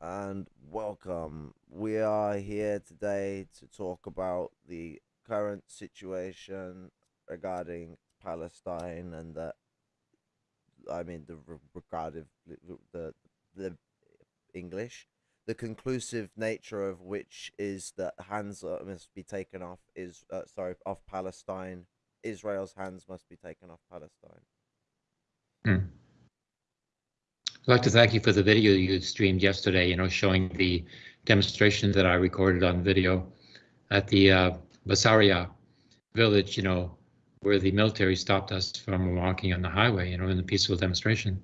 and welcome. We are here today to talk about the current situation regarding Palestine and the, I mean, the re- regarding the the English, the conclusive nature of which is that hands must be taken off is uh, sorry off Palestine. Israel's hands must be taken off Palestine. Hmm. I'd like to thank you for the video you streamed yesterday, you know, showing the demonstration that I recorded on video at the uh, Basaria village, you know, where the military stopped us from walking on the highway, you know, in a peaceful demonstration.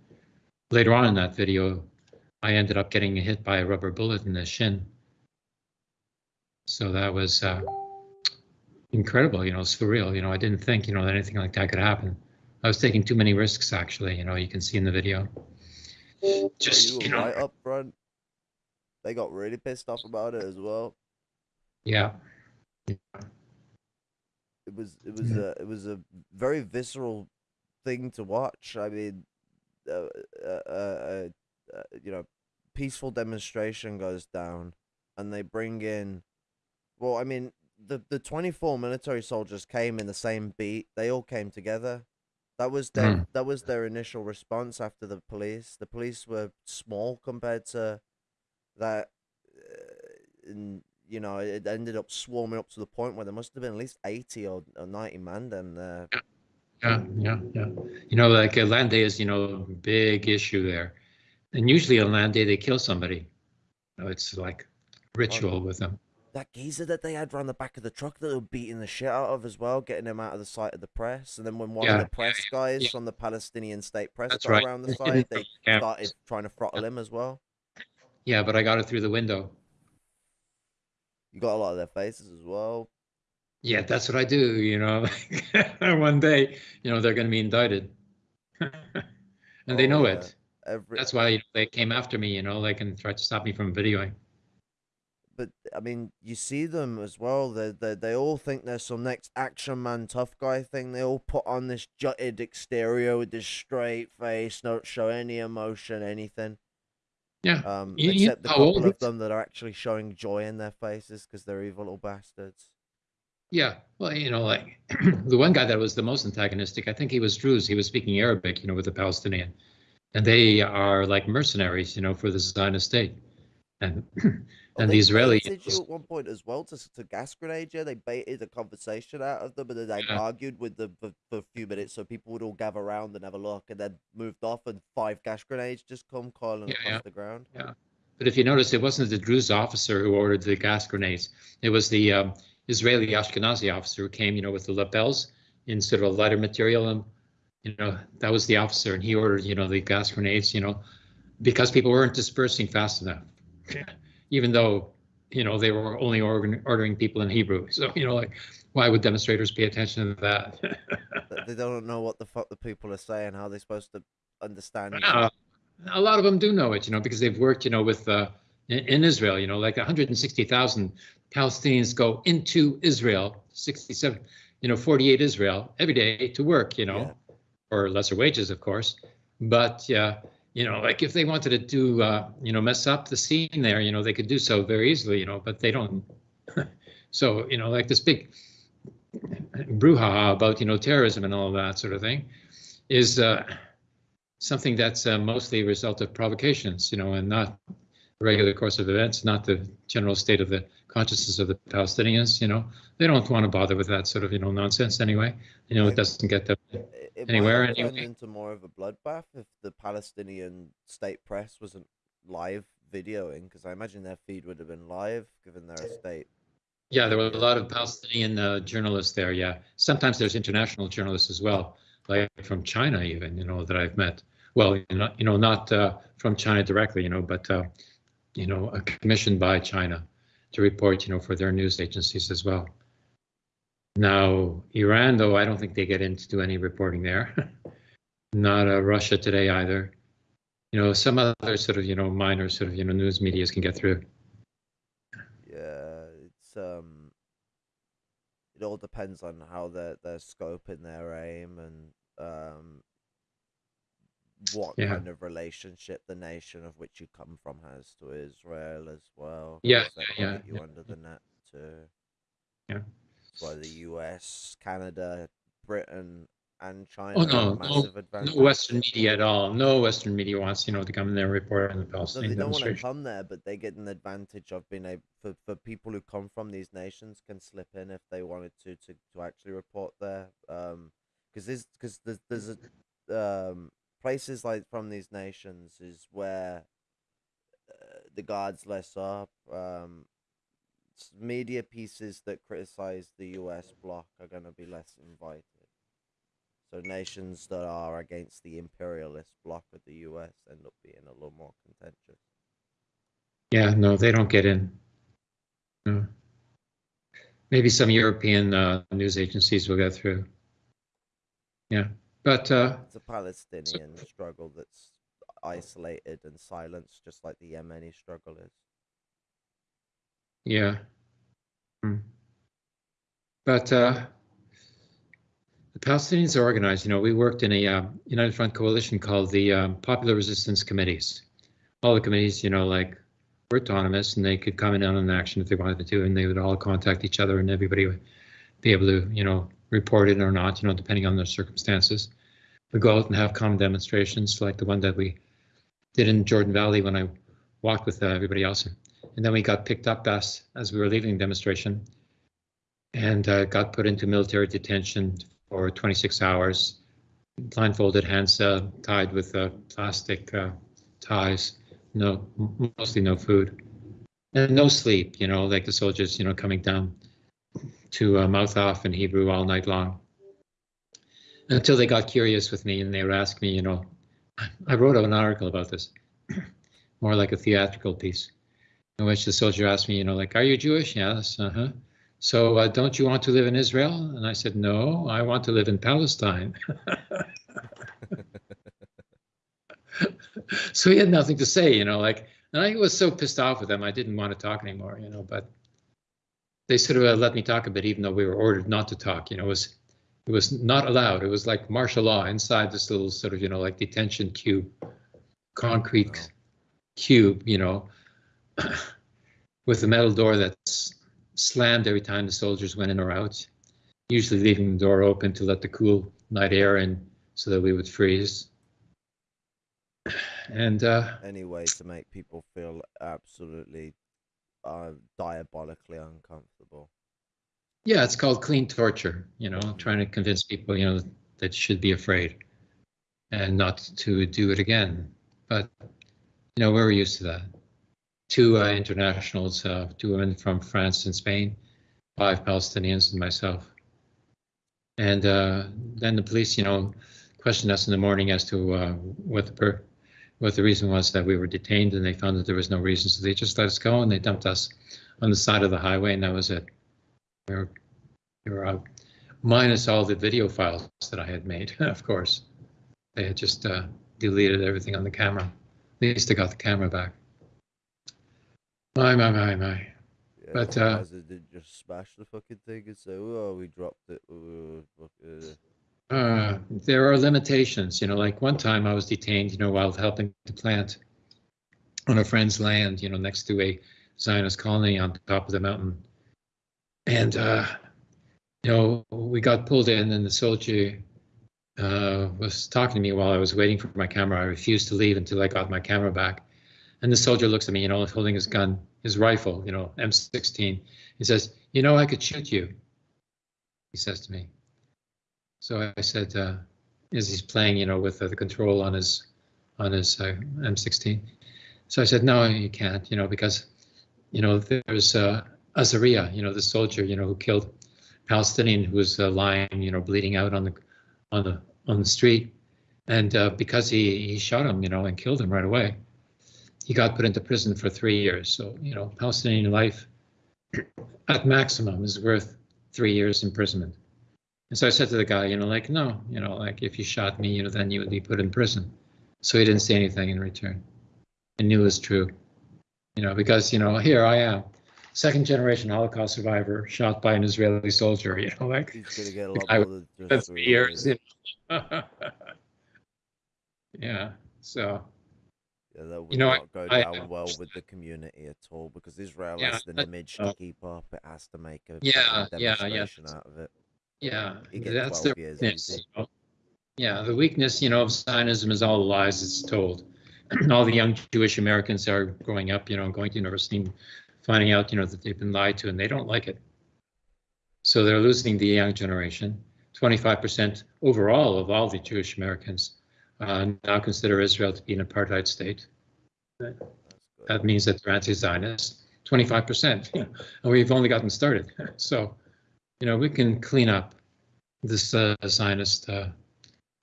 Later on in that video, I ended up getting hit by a rubber bullet in the shin. So that was uh, incredible, you know, surreal. You know, I didn't think, you know, that anything like that could happen. I was taking too many risks, actually, you know, you can see in the video. Just, you, you know, right up front. They got really pissed off about it as well. yeah. It was it was Yeah. a it was a very visceral thing to watch. I mean, uh, uh, uh, uh, you know, peaceful demonstration goes down, and they bring in. Well, I mean, the the twenty four military soldiers came in the same beat. They all came together. That was their Mm. that was their initial response after the police. The police were small compared to that. Uh, and you know, it ended up swarming up to the point where there must have been at least eighty or, or ninety men then there. Yeah, yeah, yeah. You know, like a land day is, you know, a big issue there. And usually on land day, they kill somebody. You know, it's like ritual with them. That geezer that they had round the back of the truck that they were beating the shit out of as well, getting him out of the sight of the press. And then when one Yeah, of the press guys yeah. from the Palestinian state press That's got right. around the side, they started trying to throttle him as well. Yeah, but I got it through the window. You got a lot of their faces as well. Yeah, that's what I do, you know. One day, you know, they're going to be indicted. and they Oh, know yeah. it. Every, That's why they came after me, you know, like and tried to stop me from videoing. But I mean, you see them as well. They they they all think they're some next action man tough guy thing. They all put on this jutted exterior with this straight face, don't show any emotion, anything. Yeah. Um, You- except the how old couple of them that are actually showing joy in their faces because they're evil little bastards. Yeah, well, you know, like the one guy that was the most antagonistic, I think he was Druze. He was speaking Arabic, you know, with the Palestinian, and they are like mercenaries, you know, for the Zionist state. And and the Israeli, baited you at one point as well to, to gas grenade you. They baited a conversation out of them, and then they Yeah. argued with them for, for a few minutes, so people would all gather around and have a look, and then moved off, and five gas grenades just come calling Yeah, across yeah. the ground. Yeah, but if you notice, it wasn't the Druze officer who ordered the gas grenades. It was the um, Israeli Ashkenazi officer who came, you know, with the lapels instead of a lighter material, and you know, that was the officer, and he ordered, you know, the gas grenades, you know, because people weren't dispersing fast enough, even though you know they were only ordering people in Hebrew. So you know, like, why would demonstrators pay attention to that? They don't know what the fuck the people are saying. How are they supposed to understand? Uh, a lot of them do know it, you know, because they've worked, you know, with uh, in, Israel, you know, like 160,000 Palestinians go into Israel, 67, you know, 48 Israel every day to work, you know, Yeah. for lesser wages, of course. But yeah, you know, like if they wanted to do, uh, you know, mess up the scene there, you know, they could do so very easily, you know, but they don't. so, you know, like this big brouhaha about, you know, terrorism and all that sort of thing is uh, something that's uh, mostly a result of provocations, you know, and not regular course of events, not the general state of the consciousness of the Palestinians. You know, they don't want to bother with that sort of, you know, nonsense anyway. You know, it doesn't get them. It, it Anywhere, might anyway. into more of a bloodbath if the Palestinian state press wasn't live videoing, because I imagine their feed would have been live, given their state. Yeah, there were a lot of Palestinian uh, journalists there. Yeah, sometimes there's international journalists as well, like from China even. You know that I've met. Well, you know, you know, not uh, from China directly, you know, but uh, you know, commissioned by China to report, you know, for their news agencies as well. Now, Iran, though, I don't think they get in to do any reporting there. Not uh, Russia today either. You know, some other sort of, you know, minor sort of, you know, news medias can get through. Yeah, it's um, it all depends on how their their scope and their aim and um, what Yeah. kind of relationship the nation of which you come from has to Israel as well. Yeah, yeah, you yeah, under the net too. Yeah. Why the US, Canada, Britain, and China Oh no, no, no Western media at all. No Western media wants you know to come in there and report on the No, Palestinian they don't want to come there, but they get an advantage of being able for, for people who come from these nations can slip in if they wanted to to, to actually report there. Um, because there's because there's there's a, um places like from these nations is where uh, the guards less up. Um, media pieces that criticize the U.S. bloc are going to be less invited. So nations that are against the imperialist bloc of the U.S. end up being a little more contentious. Yeah, no, they don't get in. No. Maybe some European uh, news agencies will get through. Yeah, but uh, It's a Palestinian struggle that's isolated and silenced, just like the Yemeni struggle is. yeah. Hmm. But uh, the Palestinians are organized. You know, we worked in a uh, United Front coalition called the um, Popular Resistance Committees. All the committees, you know, like were autonomous and they could come in on an action if they wanted to, and they would all contact each other, and everybody would be able to, you know, report it or not, you know, depending on the circumstances. We go out and have common demonstrations like the one that we did in Jordan Valley when I walked with uh, everybody else. And then we got picked up as as we were leaving the demonstration, and uh, got put into military detention for 26 hours, blindfolded, hands uh, tied with uh, plastic uh, ties, no, mostly no food, and no sleep. You know, like the soldiers, you know, coming down to uh, mouth off in Hebrew all night long. Until they got curious with me and they would ask me, you know, I wrote an article about this, more like a theatrical piece, in which the soldier asked me, you know, like, are you Jewish? Yes. Uh huh. So uh, don't you want to live in Israel? And I said, no, I want to live in Palestine. so he had nothing to say, you know, like, and I was so pissed off with them, I didn't want to talk anymore, you know, but they sort of uh, let me talk a bit, even though we were ordered not to talk, you know, it was, it was not allowed. It was like martial law inside this little sort of, you know, like detention cube, concrete Wow. cube, you know, with a metal door that's slammed every time the soldiers went in or out, usually leaving the door open to let the cool night air in so that we would freeze. And uh, Any way to make people feel absolutely uh, diabolically uncomfortable. yeah, it's called clean torture, you know, trying to convince people, you know, that should be afraid and not to do it again. But, you know, we're used to that. Two uh, internationals, uh, two women from France and Spain, five Palestinians, and myself. And uh, then the police, you know, questioned us in the morning as to uh, what the per- what the reason was that we were detained, and they found that there was no reason, so they just let us go and they dumped us on the side of the highway, and that was it. We were, we were out, minus all the video files that I had made, of course. They had just uh, deleted everything on the camera. At least I got the camera back. My, my, my, my. Yeah, But, uh, they just smash the fucking thing and say, "Oh, we dropped it." Uh, fuck, uh." Uh, there are limitations, you know, like one time I was detained, you know, while helping to plant on a friend's land, you know, next to a Zionist colony on top of the mountain. And, uh, you know, we got pulled in and the soldier uh, was talking to me while I was waiting for my camera. I refused to leave until I got my camera back. And the soldier looks at me, you know, holding his gun, his rifle, you know, M16. He says, you know, I could shoot you, he says to me. So I said, uh, as he's playing, you know, with uh, the control on his on his uh, M16. So I said, no, you can't, you know, because, you know, there's uh, Azaria, you know, the soldier, you know, who killed Palestinian who was uh, lying, you know, bleeding out on the on the on the street, and uh, because he he shot him, you know, and killed him right away, he got put into prison for three years. So you know, Palestinian life at maximum is worth three years imprisonment. And so I said to the guy, you know, like, no, you know, like if you shot me, you know, then you would be put in prison. So he didn't say anything in return. I knew it was true, you know, because, you know, here I am, second generation Holocaust survivor, shot by an Israeli soldier, you know, like He's gonna get a the lot guy more than for just three three years. you know. Yeah. So Yeah, that would You know, I- not go I- down well with the community at all because Israel Yeah, has an image uh, to keep up. It has to make a Yeah, yeah, yeah. demonstration out of it. Yeah, that's the weakness. you know. Yeah, the weakness, you know, of Zionism is all the lies it's told. all the young Jewish Americans are growing up, you know, going to university and finding out, you know, that they've been lied to and they don't like it. So they're losing the young generation. 25% overall of all the Jewish Americans uh, now consider Israel to be an apartheid state. That means that they're anti-Zionist. 25%, and we've only gotten started. So, you know, we can clean up this uh, Zionist uh,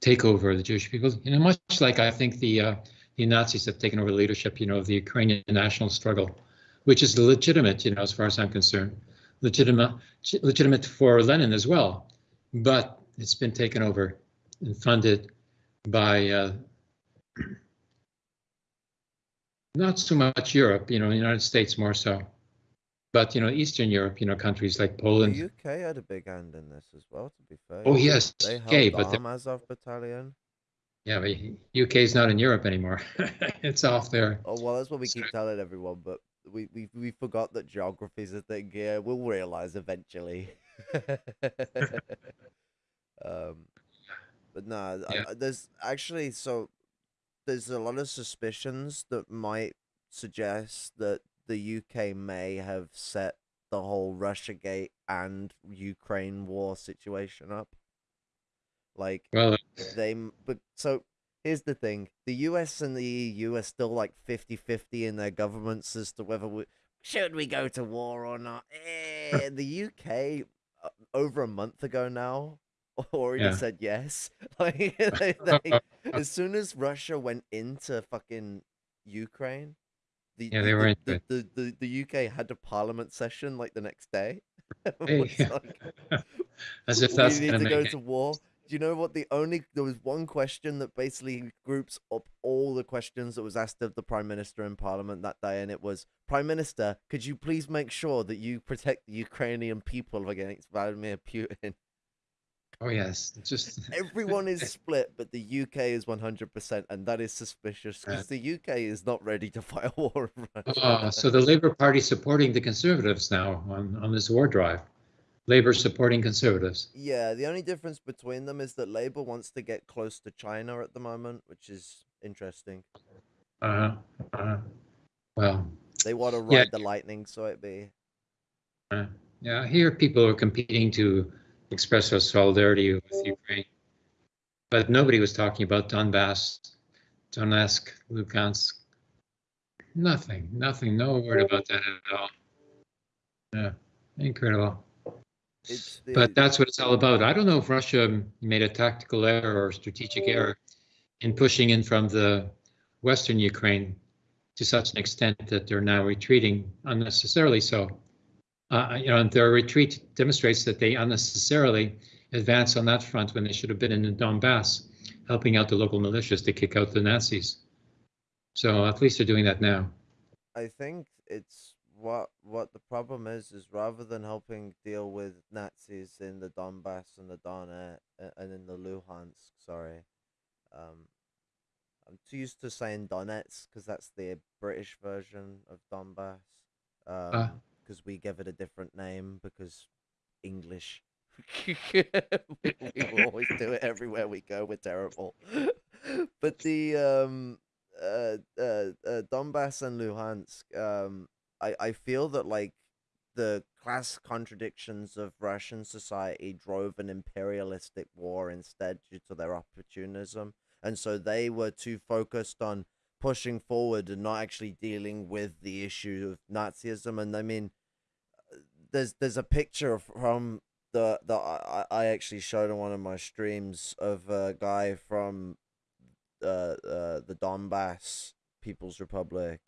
takeover of the Jewish people. You know, much like I think the uh, the Nazis have taken over leadership, you know, of the Ukrainian national struggle, which is legitimate, you know, as far as I'm concerned, legitimate legitimate for Lenin as well, but it's been taken over and funded by uh, not so much Europe, you know, the United States more so, but you know, Eastern Europe, you know, countries like Poland. The UK had a big hand in this as well, to be fair. Oh yes, They okay, but the, Azov Battalion. yeah, but UK is not in Europe anymore. it's off there. Oh well, that's what we keep telling everyone, but we we we forgot that geography is a thing. Yeah, we'll realize eventually. um, but no, Yeah. I- there's actually so there's a lot of suspicions that might suggest that the UK may have set the whole RussiaGate and Ukraine war situation up. Like Well, they m- but so here's the thing the us and the eu are still like 50-50 in their governments as to whether we should we go to war or not eh, the uk uh, over a month ago now already Yeah. said yes like they, they, as soon as russia went into fucking ukraine the, Yeah, the- they were the, the, the, the uk had a parliament session like the next day Hey. Like, as if that's we need gonna go it. to war. Do you know what the only there was one question that basically groups up all the questions that was asked of the prime minister in parliament that day, and it was Prime Minister, could you please make sure that you protect the Ukrainian people against Vladimir Putin? Oh yes, just Everyone is split, but the UK is one hundred percent, and that is suspicious because the UK is not ready to fight a war. Oh, so the Labour Party supporting the Conservatives now on, on this war drive. Labour supporting Conservatives. Yeah, the only difference between them is that Labour wants to get close to China at the moment, which is interesting. Uh, uh, well, They want to ride Yeah. the lightning, so it be. uh, yeah, here people are competing to express our solidarity with Ukraine, but nobody was talking about Donbass, Donetsk, Lugansk. Nothing, nothing, no word about that at all. Yeah, incredible. The, But that's what it's all about. I don't know if Russia made a tactical error or strategic error in pushing in from the western Ukraine to such an extent that they're now retreating unnecessarily. So, uh, you know, and their retreat demonstrates that they unnecessarily advance on that front when they should have been in the Donbass, helping out the local militias to kick out the Nazis. So at least they're doing that now. I think it's what what the problem is is rather than helping deal with Nazis in the Donbass and the Donetsk and in the Luhansk, sorry, um, I'm too used to saying Donetsk because that's the British version of Donbass. Um, because we give it a different name because English. we, always do it everywhere we go. We're terrible. but the um uh, uh, uh Donbass and Luhansk, um, I I feel that like the class contradictions of Russian society drove an imperialistic war instead due to their opportunism, and so they were too focused on pushing forward and not actually dealing with the issue of Nazism. And I mean, there's there's a picture from the the I, I actually showed on one of my streams of a guy from uh, uh the Donbass People's Republic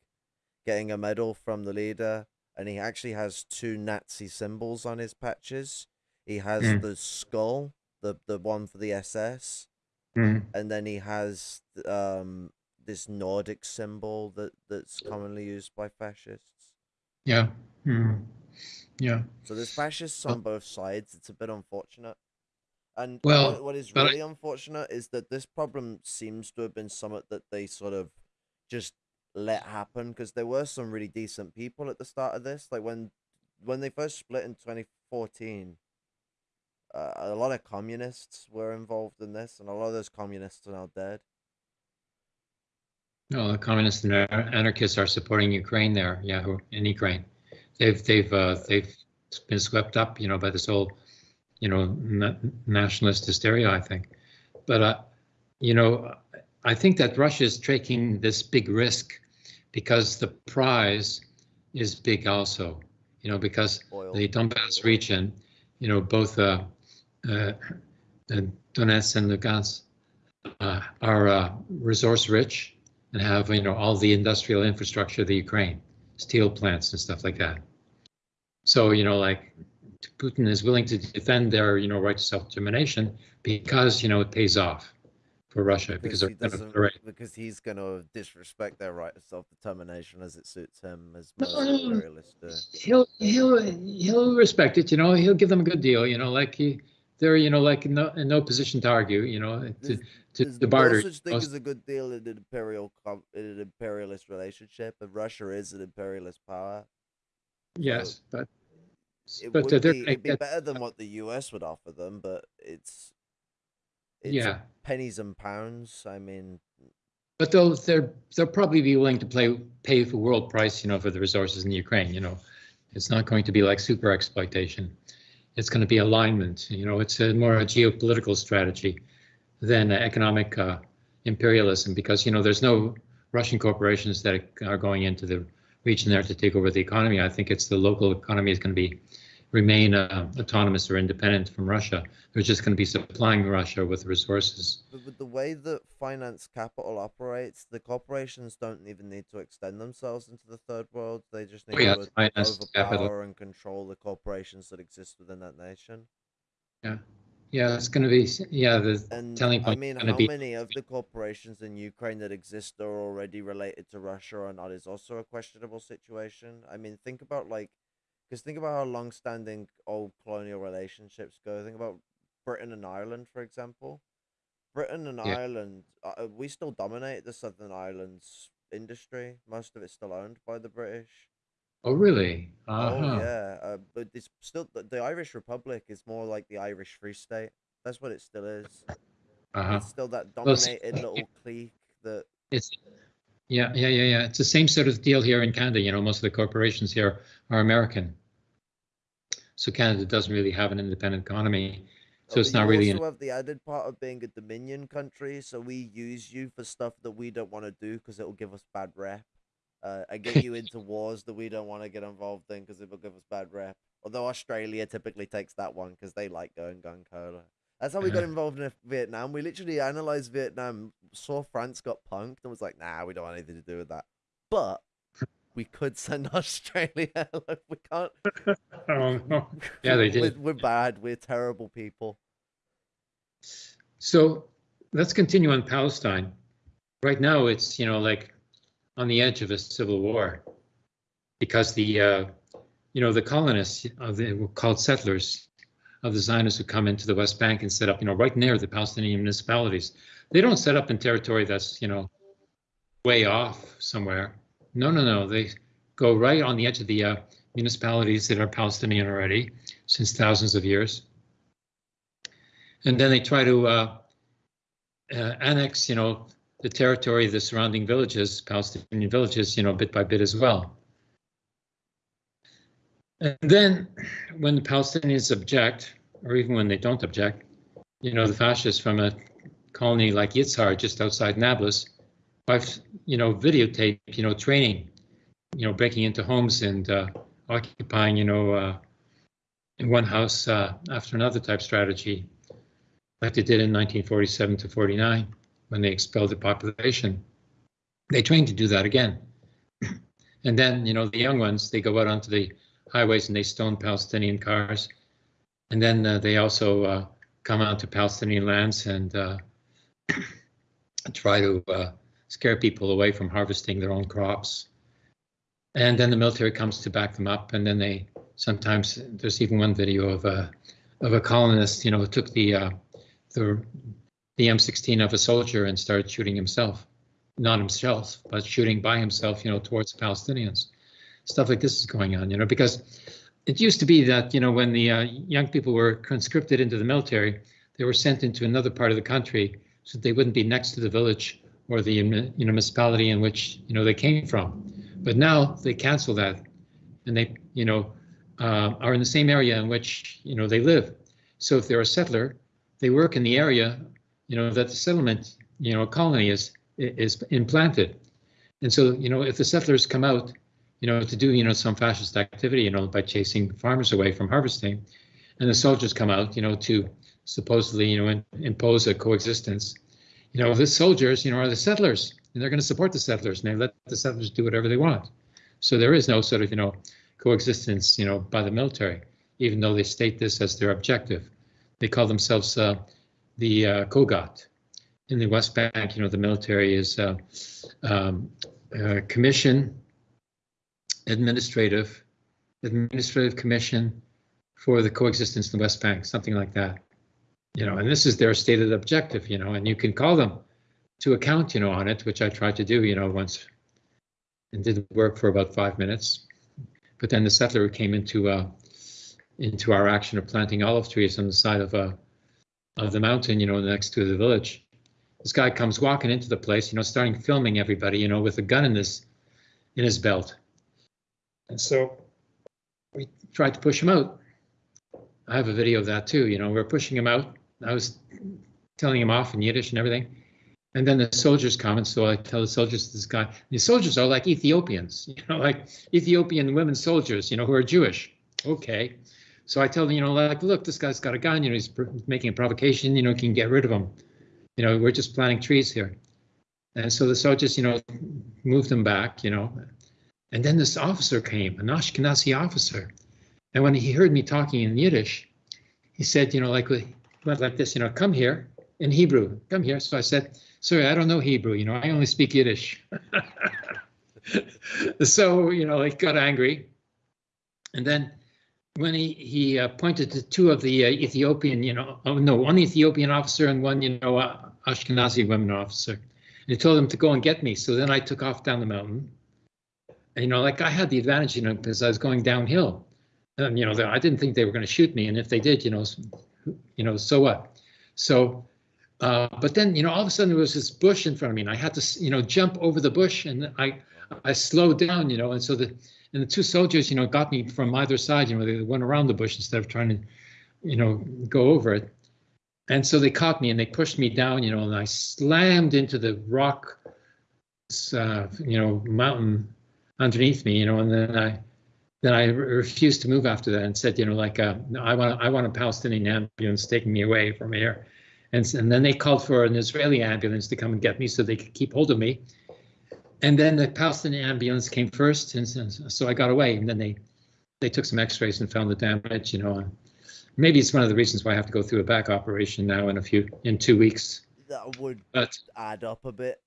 getting a medal from the leader and he actually has two Nazi symbols on his patches. He has Mm. the skull, the the one for the SS, Mhm. and then he has um this Nordic symbol that that's commonly used by fascists. Yeah. Mhm. Yeah. So there's fascists Oh. on both sides. It's a bit unfortunate. And Well, what, what is but I- really unfortunate is that this problem seems to have been something that they sort of just let happen because there were some really decent people at the start of this. Like when when they first split in 2014, uh, a lot of communists were involved in this, and a lot of those communists are now dead. No, the communists and anarchists are supporting Ukraine there. Yeah, who- in Ukraine, they've they've uh, they've been swept up, you know, by this whole, you know, na- nationalist hysteria. I think, but uh, you know, I think that Russia is taking this big risk because the prize is big also. You know, because Oil. the Donbass region, you know, both uh, uh, uh, Donetsk and Lugansk uh, are uh, resource rich and have you know all the industrial infrastructure of the Ukraine, steel plants and stuff like that. So you know, like Putin is willing to defend their you know right to self determination because you know it pays off for Russia because, he gonna, right. because he's going to disrespect their right of self determination as it suits him, as No, most no, no. imperialists do. He'll he'll he'll respect it. You know, he'll give them a good deal. You know, like he they're you know like in no, in no position to argue. You know, to to, to barter. no such thing as a good deal in an imperial in an imperialist relationship, and Russia is an imperialist power. yes, but It but would they're be, it'd be better than uh what the U.S. would offer them, but it's it's yeah. pennies and pounds. I mean, But they'll they're they'll probably be willing to play pay for world price, you know, for the resources in the Ukraine. You know, it's not going to be like super exploitation. It's going to be alignment. You know, it's a more a geopolitical strategy than economic uh, imperialism because you know there's no Russian corporations that are going into the region there to take over the economy. I think it's the local economy is going to be remain uh, autonomous or independent from Russia. They're just going to be supplying Russia with resources. but with the way that finance capital operates, the corporations don't even need to extend themselves into the third world. They just need Oh, yeah, to finance overpower capital. and control the corporations that exist within that nation. Yeah, Yeah, it's going to be yeah the And telling I mean, going how be many of the corporations in Ukraine that exist are already related to Russia or not is also a questionable situation. I mean, think about like, because think about how long-standing old colonial relationships go. Think about Britain and Ireland, for example. Britain and Yeah. Ireland, uh, we still dominate the Southern Ireland's industry. Most of it's still owned by the British. Oh, really? Uh-huh. Oh yeah, uh, but it's still the, the Irish Republic is more like the Irish Free State. That's what it still is. Uh-huh. It's still that Well, dominated little clique that It's yeah, yeah, yeah, yeah. It's the same sort of deal here in Canada. You know, most of the corporations here are American. So Canada doesn't really have an independent economy. So it's not really. also have the added part of being a Dominion country, so we use you for stuff that we don't want to do because it will give us bad rep. Uh, and get you into wars that we don't want to get involved in because it will give us bad rep. Although Australia typically takes that one because they like going gun cola. That's how we got Uh-huh. involved in Vietnam. We literally analyzed Vietnam, saw France got punked, and was like, "Nah, we don't want anything to do with that." But we could send Australia. Look, we can't. oh, no. Yeah, they We're, did. we're bad. We're terrible people. So let's continue on Palestine. Right now, it's you know like on the edge of a civil war because the uh, you know the colonists of the were called settlers of the Zionists who come into the West Bank and set up you know right near the Palestinian municipalities. They don't set up in territory that's you know way off somewhere. No, no, no. They go right on the edge of the uh, municipalities that are Palestinian already since thousands of years. And then they try to uh, uh, annex, you know, the territory the surrounding villages, Palestinian villages, you know, bit by bit as well. And then when the Palestinians object, or even when they don't object, you know, the fascists from a colony like Yitzhar just outside Nablus, I've, you know, videotape, you know, training, you know, breaking into homes and uh, occupying, you know, uh, in one house uh, after another type strategy, like they did in 1947 to 49 when they expelled the population. They trained to do that again. and then, you know, the young ones, they go out onto the highways and they stone Palestinian cars. And then uh, they also uh, come onto Palestinian lands and uh, try to uh, scare people away from harvesting their own crops. And then the military comes to back them up. And then they sometimes, there's even one video of a, of a colonist, you know, took the uh, the the M16 of a soldier and started shooting himself, not himself, but shooting by himself, you know, towards Palestinians. Stuff like this is going on, you know, because it used to be that, you know, when the uh, young people were conscripted into the military, they were sent into another part of the country so they wouldn't be next to the village or the you know, municipality in which, you know, they came from. But now they cancel that and they, you know, uh, are in the same area in which, you know, they live. So if they're a settler, they work in the area, you know, that the settlement, you know, colony is is implanted. And so, you know, if the settlers come out, you know, to do, you know, some fascist activity, you know, by chasing farmers away from harvesting, and the soldiers come out, you know, to supposedly, you know, in, impose a coexistence, you know, the soldiers, you know, are the settlers, and they're going to support the settlers, and they let the settlers do whatever they want. So there is no sort of, you know, coexistence, you know, by the military, even though they state this as their objective. They call themselves uh, the uh, COGAT. In the West Bank, you know, the military is uh, um, uh, commission, administrative, administrative commission for the coexistence in the West Bank, something like that. You know, and this is their stated objective, you know, and you can call them to account, you know, on it, which I tried to do, you know, once and did work for about five minutes. But then the settler came into uh, into our action of planting olive trees on the side of a of the mountain, you know, next to the village. This guy comes walking into the place, you know, starting filming everybody, you know, with a gun in his in his belt. And so we tried to push him out. I have a video of that too, you know, we're pushing him out. I was telling him off in Yiddish and everything. And then the soldiers come, and so I tell the soldiers this guy. The soldiers are like Ethiopians, you know, like Ethiopian women soldiers, you know, who are Jewish. Okay, so I tell them, you know, like, look, this guy's got a gun, you know, he's making a provocation, you know, can get rid of him. You know, we're just planting trees here. And so the soldiers, you know, moved them back, you know. And then this officer came, an Ashkenazi officer. And when he heard me talking in Yiddish, he said, you know, like, went like this, you know, come here in Hebrew, come here. So I said, sorry, I don't know Hebrew, you know, I only speak Yiddish. so, you know, he got angry. And then when he he uh, pointed to two of the uh, Ethiopian, you know, oh, no, one Ethiopian officer and one, you know, uh, Ashkenazi women officer. And he told them to go and get me. So then I took off down the mountain. You know, like I had the advantage, you know, because I was going downhill. And, you know, I didn't think they were going to shoot me. And if they did, you know, you know, so what? So, uh, but then, you know, all of a sudden there was this bush in front of me and I had to, you know, jump over the bush and I, I slowed down, you know, and so the, and the two soldiers, you know, got me from either side. You know, they went around the bush instead of trying to, you know, go over it. And so they caught me and they pushed me down, you know, and I slammed into the rock, uh, you know, mountain underneath me, you know, and then I, then I refused to move after that and said, you know, like, uh, I want, I want a Palestinian ambulance taking me away from here. And, and then they called for an Israeli ambulance to come and get me so they could keep hold of me and then the Palestinian ambulance came first, and so I got away. And then they they took some X-rays and found the damage. You know, maybe it's one of the reasons why I have to go through a back operation now in a few in two weeks. That would but, add up a bit.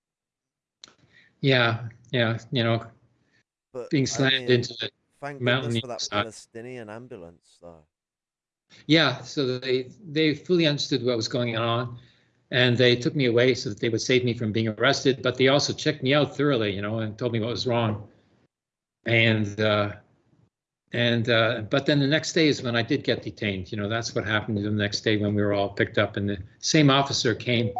Yeah, yeah, you know, but being slammed I mean, into the thank mountain for that side. Palestinian ambulance, though. Yeah, so they they fully understood what was going on and they took me away so that they would save me from being arrested. But they also checked me out thoroughly, you know, and told me what was wrong. And uh, and uh, but then the next day is when I did get detained. You know, that's what happened the next day when we were all picked up, and the same officer came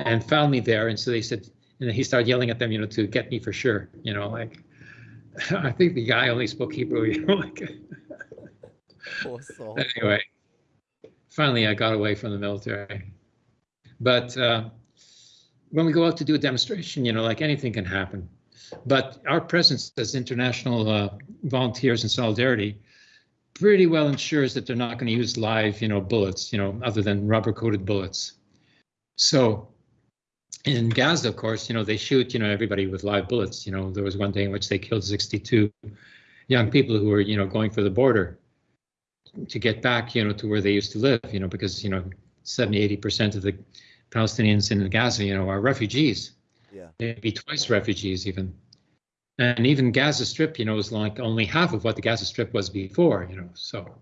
and found me there, and so they said, and he started yelling at them, you know, to get me for sure. You know, like I think the guy only spoke Hebrew. You know, like anyway. Finally, I got away from the military. But uh, when we go out to do a demonstration, you know, like anything can happen. But our presence as international uh, volunteers in solidarity pretty well ensures that they're not going to use live, you know, bullets, you know, other than rubber-coated bullets. So in Gaza, of course, you know, they shoot, you know, everybody with live bullets. You know, there was one day in which they killed 62 young people who were, you know, going for the border to get back, you know, to where they used to live, you know, because, you know, 70, 80% of the Palestinians in Gaza, you know, are refugees. Yeah. Maybe twice refugees even. And even Gaza Strip, you know, is like only half of what the Gaza Strip was before, you know. So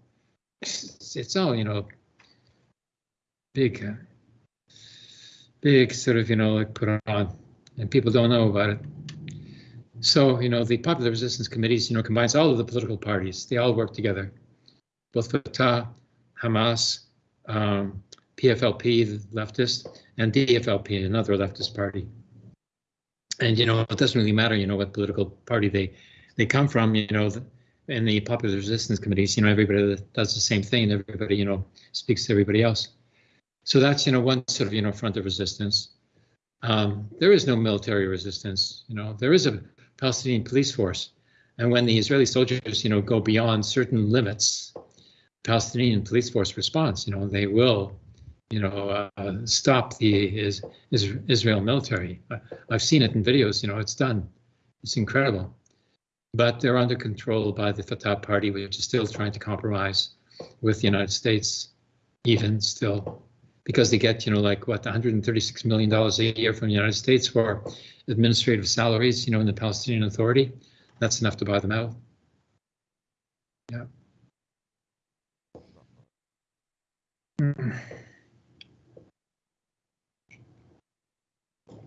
it's, it's all, you know, big, uh, big sort of, you know, like put on, and people don't know about it. So, you know, the Popular Resistance Committees, you know, combines all of the political parties. They all work together. Both Fatah, Hamas, um, PFLP, the leftist, and DFLP, another leftist party. And, you know, it doesn't really matter, you know, what political party they they come from, you know, in the Popular Resistance Committees, you know, everybody does the same thing. Everybody, you know, speaks to everybody else. So that's, you know, one sort of, you know, front of resistance. Um, there is no military resistance. You know, there is a Palestinian police force. And when the Israeli soldiers, you know, go beyond certain limits, Palestinian police force responds. You know, they will, you know, uh, stop the is, is Israel military. I've seen it in videos. You know, it's done. It's incredible. But they're under control by the Fatah party, which is still trying to compromise with the United States, even still because they get, you know, like what, 136 million dollars a year from the United States for administrative salaries, you know, in the Palestinian Authority. That's enough to buy them out. Yeah.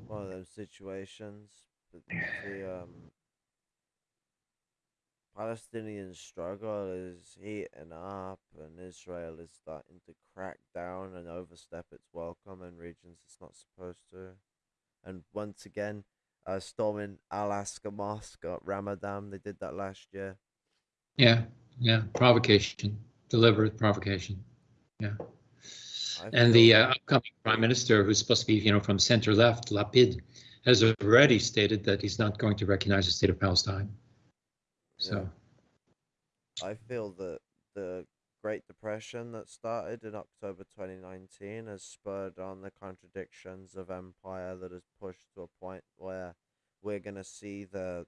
One of those situations, the um, Palestinian struggle is heating up, and Israel is starting to crack down and overstep its welcome in regions it's not supposed to. And once again, uh, storming Al-Aqsa Mosque at Ramadan, they did that last year. Yeah, yeah, provocation, deliberate provocation. Yeah. and the uh, upcoming prime minister, who's supposed to be, you know, from center left, Lapid, has already stated that he's not going to recognize the state of Palestine. So yeah. I feel that the Great Depression that started in October 2019 has spurred on the contradictions of empire that has pushed to a point where we're going to see the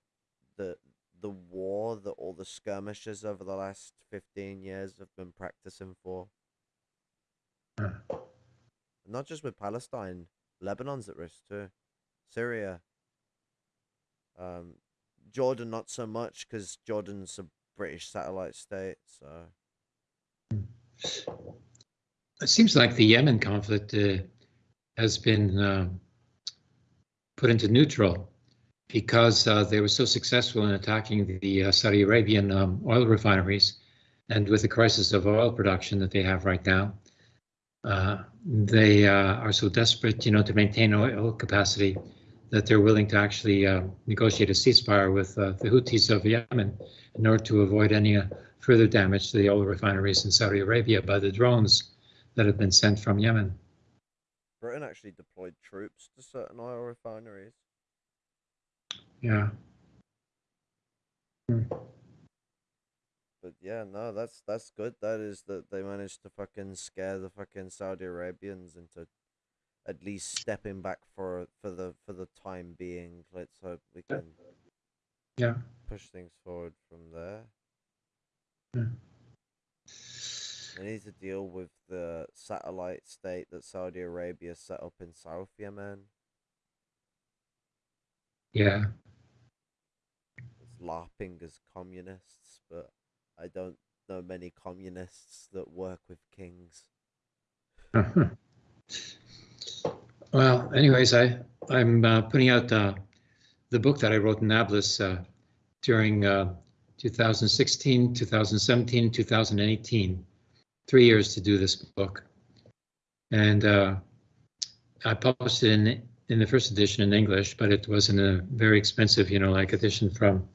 the the war that all the skirmishes over the last 15 years have been practicing for. Not just with Palestine, Lebanon's at risk too. Syria. Um, Jordan not so much because Jordan's a British satellite state. So it seems like the Yemen conflict uh, has been uh, put into neutral because uh, they were so successful in attacking the uh, Saudi Arabian um, oil refineries, and with the crisis of oil production that they have right now, uh, they uh, are so desperate, you know, to maintain oil capacity that they're willing to actually uh, negotiate a ceasefire with uh, the Houthis of Yemen in order to avoid any uh, further damage to the oil refineries in Saudi Arabia by the drones that have been sent from Yemen. Britain actually deployed troops to certain oil refineries. Yeah. Hmm. But yeah, no, that's that's good. That is that they managed to fucking scare the fucking Saudi Arabians into at least stepping back for for the for the time being. Let's hope we can yeah push things forward from there. Yeah. We need to deal with the satellite state that Saudi Arabia set up in South Yemen. Yeah. It's LARPing as communists, but I don't know many communists that work with kings. Well, anyways, I I'm uh, putting out uh, the book that I wrote in Nablus uh, during uh, 2016, 2017, 2018. Three years to do this book, and uh, I published it in in the first edition in English, but it wasn't a very expensive, you know, like edition from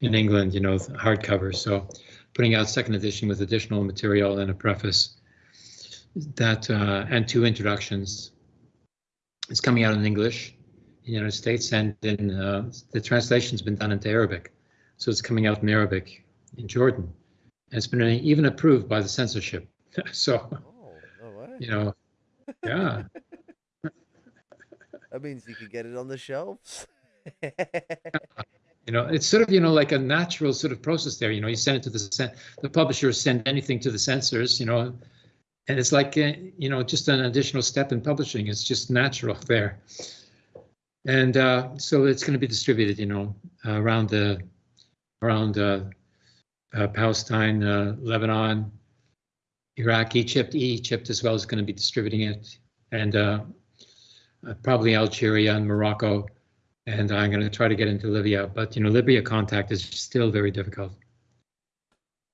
in England, you know, hardcover. So putting out second edition with additional material and a preface that uh, and two introductions it's coming out in English in the United States, and in uh, the translation's been done into Arabic, so it's coming out in Arabic in Jordan. And it's been even approved by the censorship. so, oh, no you know, yeah. that means you could get it on the shelves. you know, it's sort of you know like a natural sort of process there. You know, you send it to the the publishers send anything to the censors. You know, and it's like uh, you know just an additional step in publishing it's just natural there and uh, so it's going to be distributed you know uh, around the around uh, uh, palestine uh, lebanon iraq egypt egypt as well is going to be distributing it and uh, probably Algeria and Morocco, and I'm going to try to get into Libya. But you know, Libya contact is still very difficult.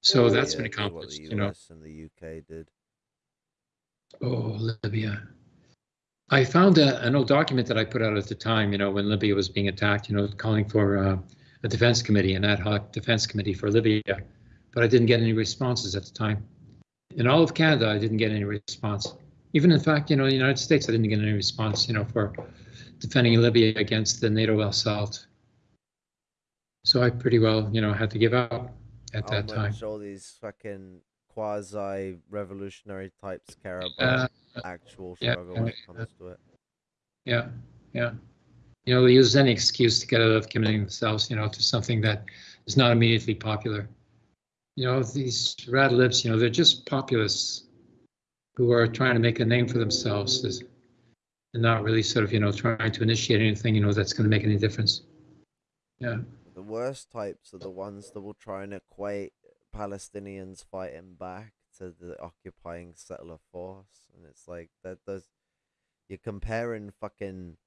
So Oh, that's yeah, been accomplished. You know, and the UK did. Oh Libya. I found a, an old document that I put out at the time. You know, when Libya was being attacked. You know, calling for uh, a defense committee, an ad hoc defense committee for Libya, but I didn't get any responses at the time. In all of Canada, I didn't get any response. Even in fact, you know, in the United States, I didn't get any response. You know, for defending Libya against the NATO assault. So I pretty well, you know, had to give up at How that time. all these fucking quasi revolutionary types care Uh, about actual yeah, struggle when yeah, it comes to it. Yeah, yeah. You know, they use any excuse to get out of committing themselves, you know, to something that is not immediately popular. You know, these rad libs, you know, they're just populists who are trying to make a name for themselves and not really sort of, you know, trying to initiate anything, you know, that's going to make any difference. Yeah. The worst types are the ones that will try and equate Palestinians fighting back to the occupying settler force, and it's like that. Does you're comparing fucking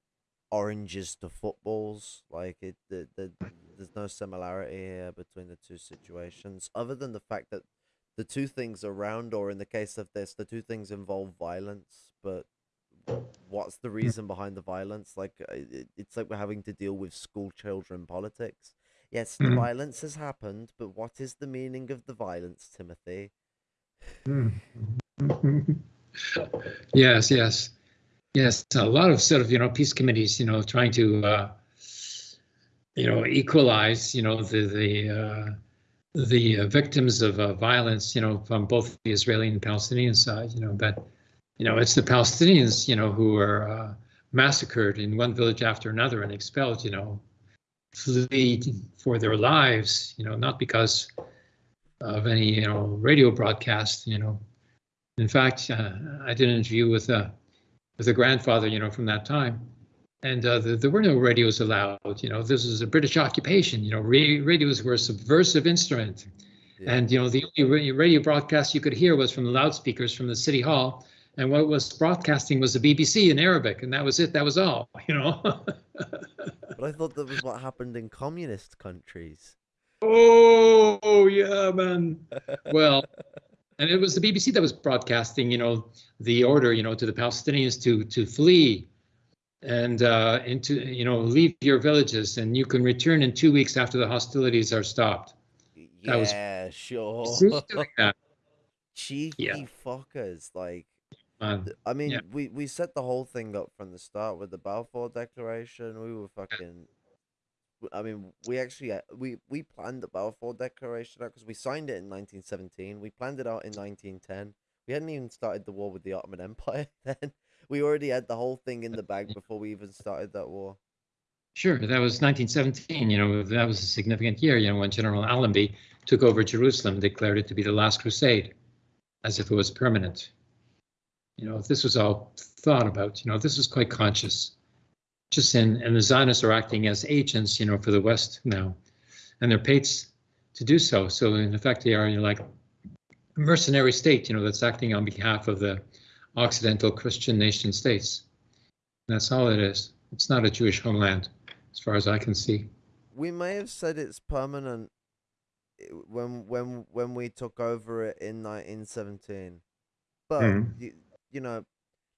oranges to footballs? Like it, the, the, there's no similarity here between the two situations, other than the fact that the two things around, or in the case of this, the two things involve violence, but what's the reason behind the violence? Like uh, it, it's like we're having to deal with school children politics. Yes, the Mhm. violence has happened, but what is the meaning of the violence, Timothy? yes, yes, yes. A lot of sort of you know peace committees, you know, trying to uh, you know equalize, you know, the the uh, the uh, victims of uh, violence, you know, from both the Israeli and Palestinian side, you know, but you know it's the Palestinians, you know, who are uh, massacred in one village after another and expelled, you know, flee for their lives, you know, not because of any you know radio broadcast, you know. In fact, uh, I did an interview with uh, with a grandfather, you know, from that time, and uh, the, there were no radios allowed. You know, this was a British occupation. You know, ra- radios were a subversive instrument, Yeah. and you know the only radio broadcast you could hear was from the loudspeakers from the city hall, and what was broadcasting was the BBC in Arabic, and that was it. That was all. You know. But I thought that was what happened in communist countries. oh yeah, man. Well, and it was the BBC that was broadcasting, you know, the order, you know, to the Palestinians to to flee and uh, into, you know, leave your villages, and you can return in two weeks after the hostilities are stopped. That was- Yeah, sure. See, doing that, Cheeky fuckers. Like, I mean, Yeah. we, we set the whole thing up from the start with the Balfour Declaration. We were fucking. I mean, we actually uh, we we planned the Balfour Declaration out because we signed it in 1917. We planned it out in 1910. We hadn't even started the war with the Ottoman Empire then. We already had the whole thing in the bag before we even started that war. Sure, that was 1917. You know, that was a significant year. You know, when General Allenby took over Jerusalem, declared it to be the last crusade, as if it was permanent. You know, this was all thought about. You know, this was quite conscious. Just in, and the Zionists are acting as agents, you know, for the West now, and they're paid to do so. So in effect, they are you know, like a mercenary state, you know, that's acting on behalf of the Occidental Christian nation states. That's all it is. It's not a Jewish homeland, as far as I can see. we may have said it's permanent eh, when when when we took over it in 1917 but hmm. you, you know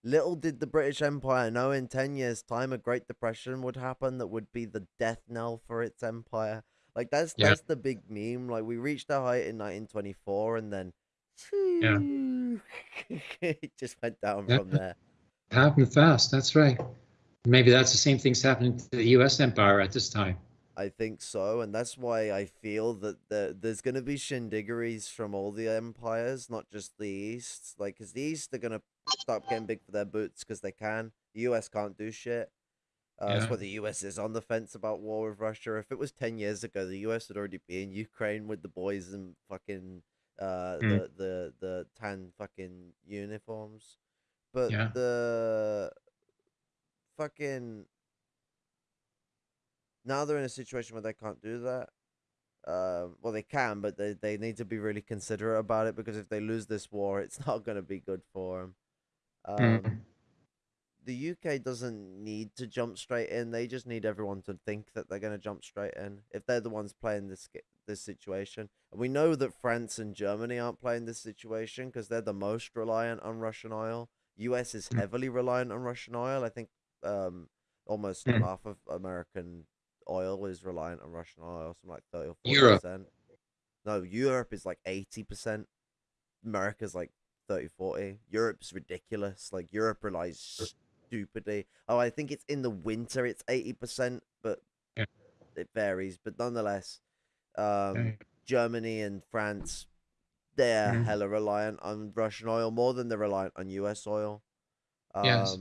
little did the british empire know in 10 years time a great depression would happen that would be the death knell for its empire like that's Yeah. that's the big meme like we reached our height in 1924 and then Yeah. it just went down Yeah. from there It happened fast. That's right. Maybe that's the same thing's happening to the U.S. empire at this time. I think so, and that's why I feel that the, there's going to be shindiggeries from all the empires, not just the East. Like, because the East are going to stop getting big for their boots because they can. The US can't do shit. Uh, That's Yeah. why the US is on the fence about war with Russia. If it was 10 years ago, the US would already be in Ukraine with the boys in fucking uh, Mm. the, the, the tan fucking uniforms. But Yeah. the fucking now they're in a situation where they can't do that. Um, well, they can, but they, they need to be really considerate about it because if they lose this war, it's not going to be good for them. Um, Mm. the UK doesn't need to jump straight in. They just need everyone to think that they're going to jump straight in if they're the ones playing this this situation. And we know that France and Germany aren't playing this situation because they're the most reliant on Russian oil. US is Mm. heavily reliant on Russian oil. I think um, almost Mm. half of American oil is reliant on Russian oil, something like 30 or 40 Europe. percent. No, Europe is like 80%. America's like 30, 40. Europe's ridiculous. Like Europe relies stupidly. Oh, I think it's in the winter it's 80%, but Yeah. it varies. But nonetheless, um, Okay. Germany and France, they're Mhm. hella reliant on Russian oil more than they're reliant on US oil. Um, Yes.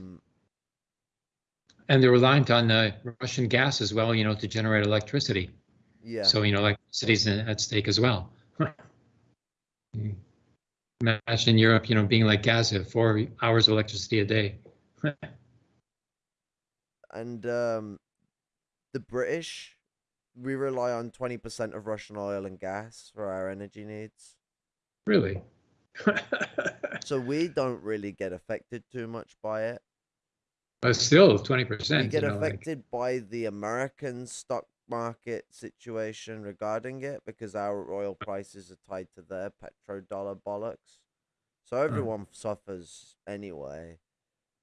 And they're reliant on uh, Russian gas as well, you know, to generate electricity. Yeah. So, you know, electricity's at stake as well. Imagine Europe, you know, being like Gaza, four hours of electricity a day. and um, the British, we rely on 20% of Russian oil and gas for our energy needs. really? So we don't really get affected too much by it. But still, 20%. We get you know, like- affected by the American stock market situation regarding it because our oil prices are tied to their petrodollar bollocks. So everyone suffers anyway.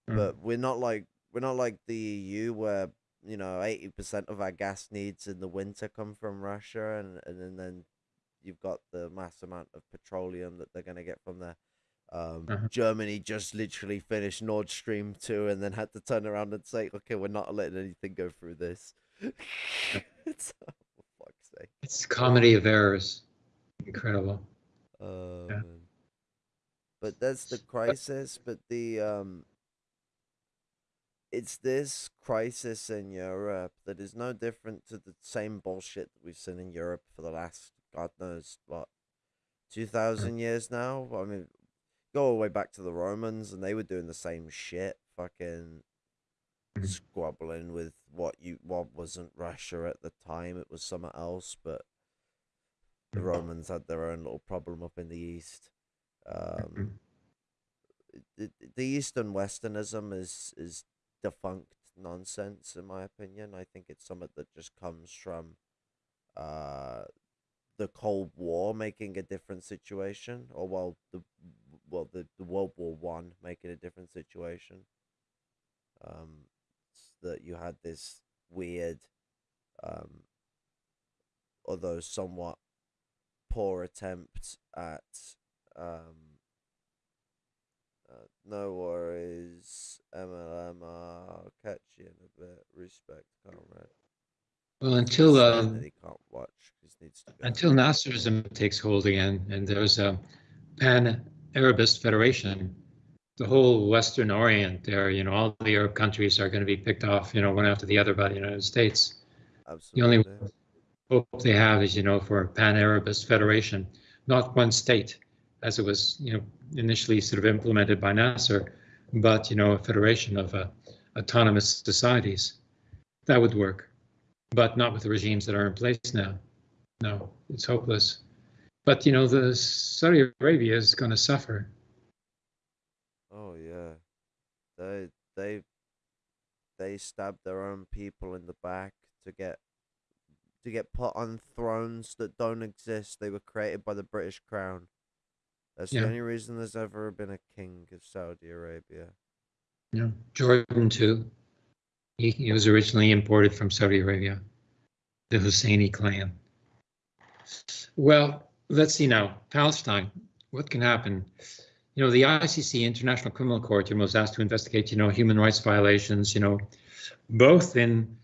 Mm. But we're not like we're not like the EU where you know eighty percent of our gas needs in the winter come from Russia, and and then, then you've got the mass amount of petroleum that they're gonna get from there. Um, Uh-huh. Germany just literally finished Nord Stream two, and then had to turn around and say, "Okay, we're not letting anything go through this." it's, oh, for fuck's sake. It's comedy of errors. Incredible. Oh, Yeah. But that's the crisis. But the um, it's this crisis in Europe that is no different to the same bullshit that we've seen in Europe for the last God knows what two thousand years now. I mean, go all the way back to the Romans, and they were doing the same shit. Fucking Mhm. squabbling with what you what wasn't Russia at the time. It was somewhere else, but the Mhm. Romans had their own little problem up in the east. Um, Mhm. the, the Eastern Westernism is is defunct nonsense in my opinion. I think it's something that just comes from uh the Cold War making a different situation, or well the well the, the World War One make it a different situation. Um, that you had this weird, um, although somewhat poor attempt at um uh, no worries, MLM. I'll catch you in a bit. Respect, comrade. Well, until uh, watch, 'cause needs to until Nasserism takes hold again, and there's a pan-Arabist federation, the whole Western Orient there, you know, all the Arab countries are going to be picked off, you know, one after the other by the United States. The only hope they have is, you know, for a pan-Arabist federation, not one state, as it was, you know, initially sort of implemented by Nasser, but, you know, a federation of uh, autonomous societies. That would work, but not with the regimes that are in place now. No, it's hopeless. But, you know, the Saudi Arabia is going to suffer. Oh yeah, they they they stabbed their own people in the back to get to get put on thrones that don't exist. They were created by the British Crown. That's Yeah. the only reason there's ever been a king of Saudi Arabia. Yeah, Jordan too. He, he was originally imported from Saudi Arabia, the Husseini clan. Well, let's see now. Palestine. What can happen? You know, the ICC, International Criminal Court, you was asked to investigate, you know, human rights violations, you know, both in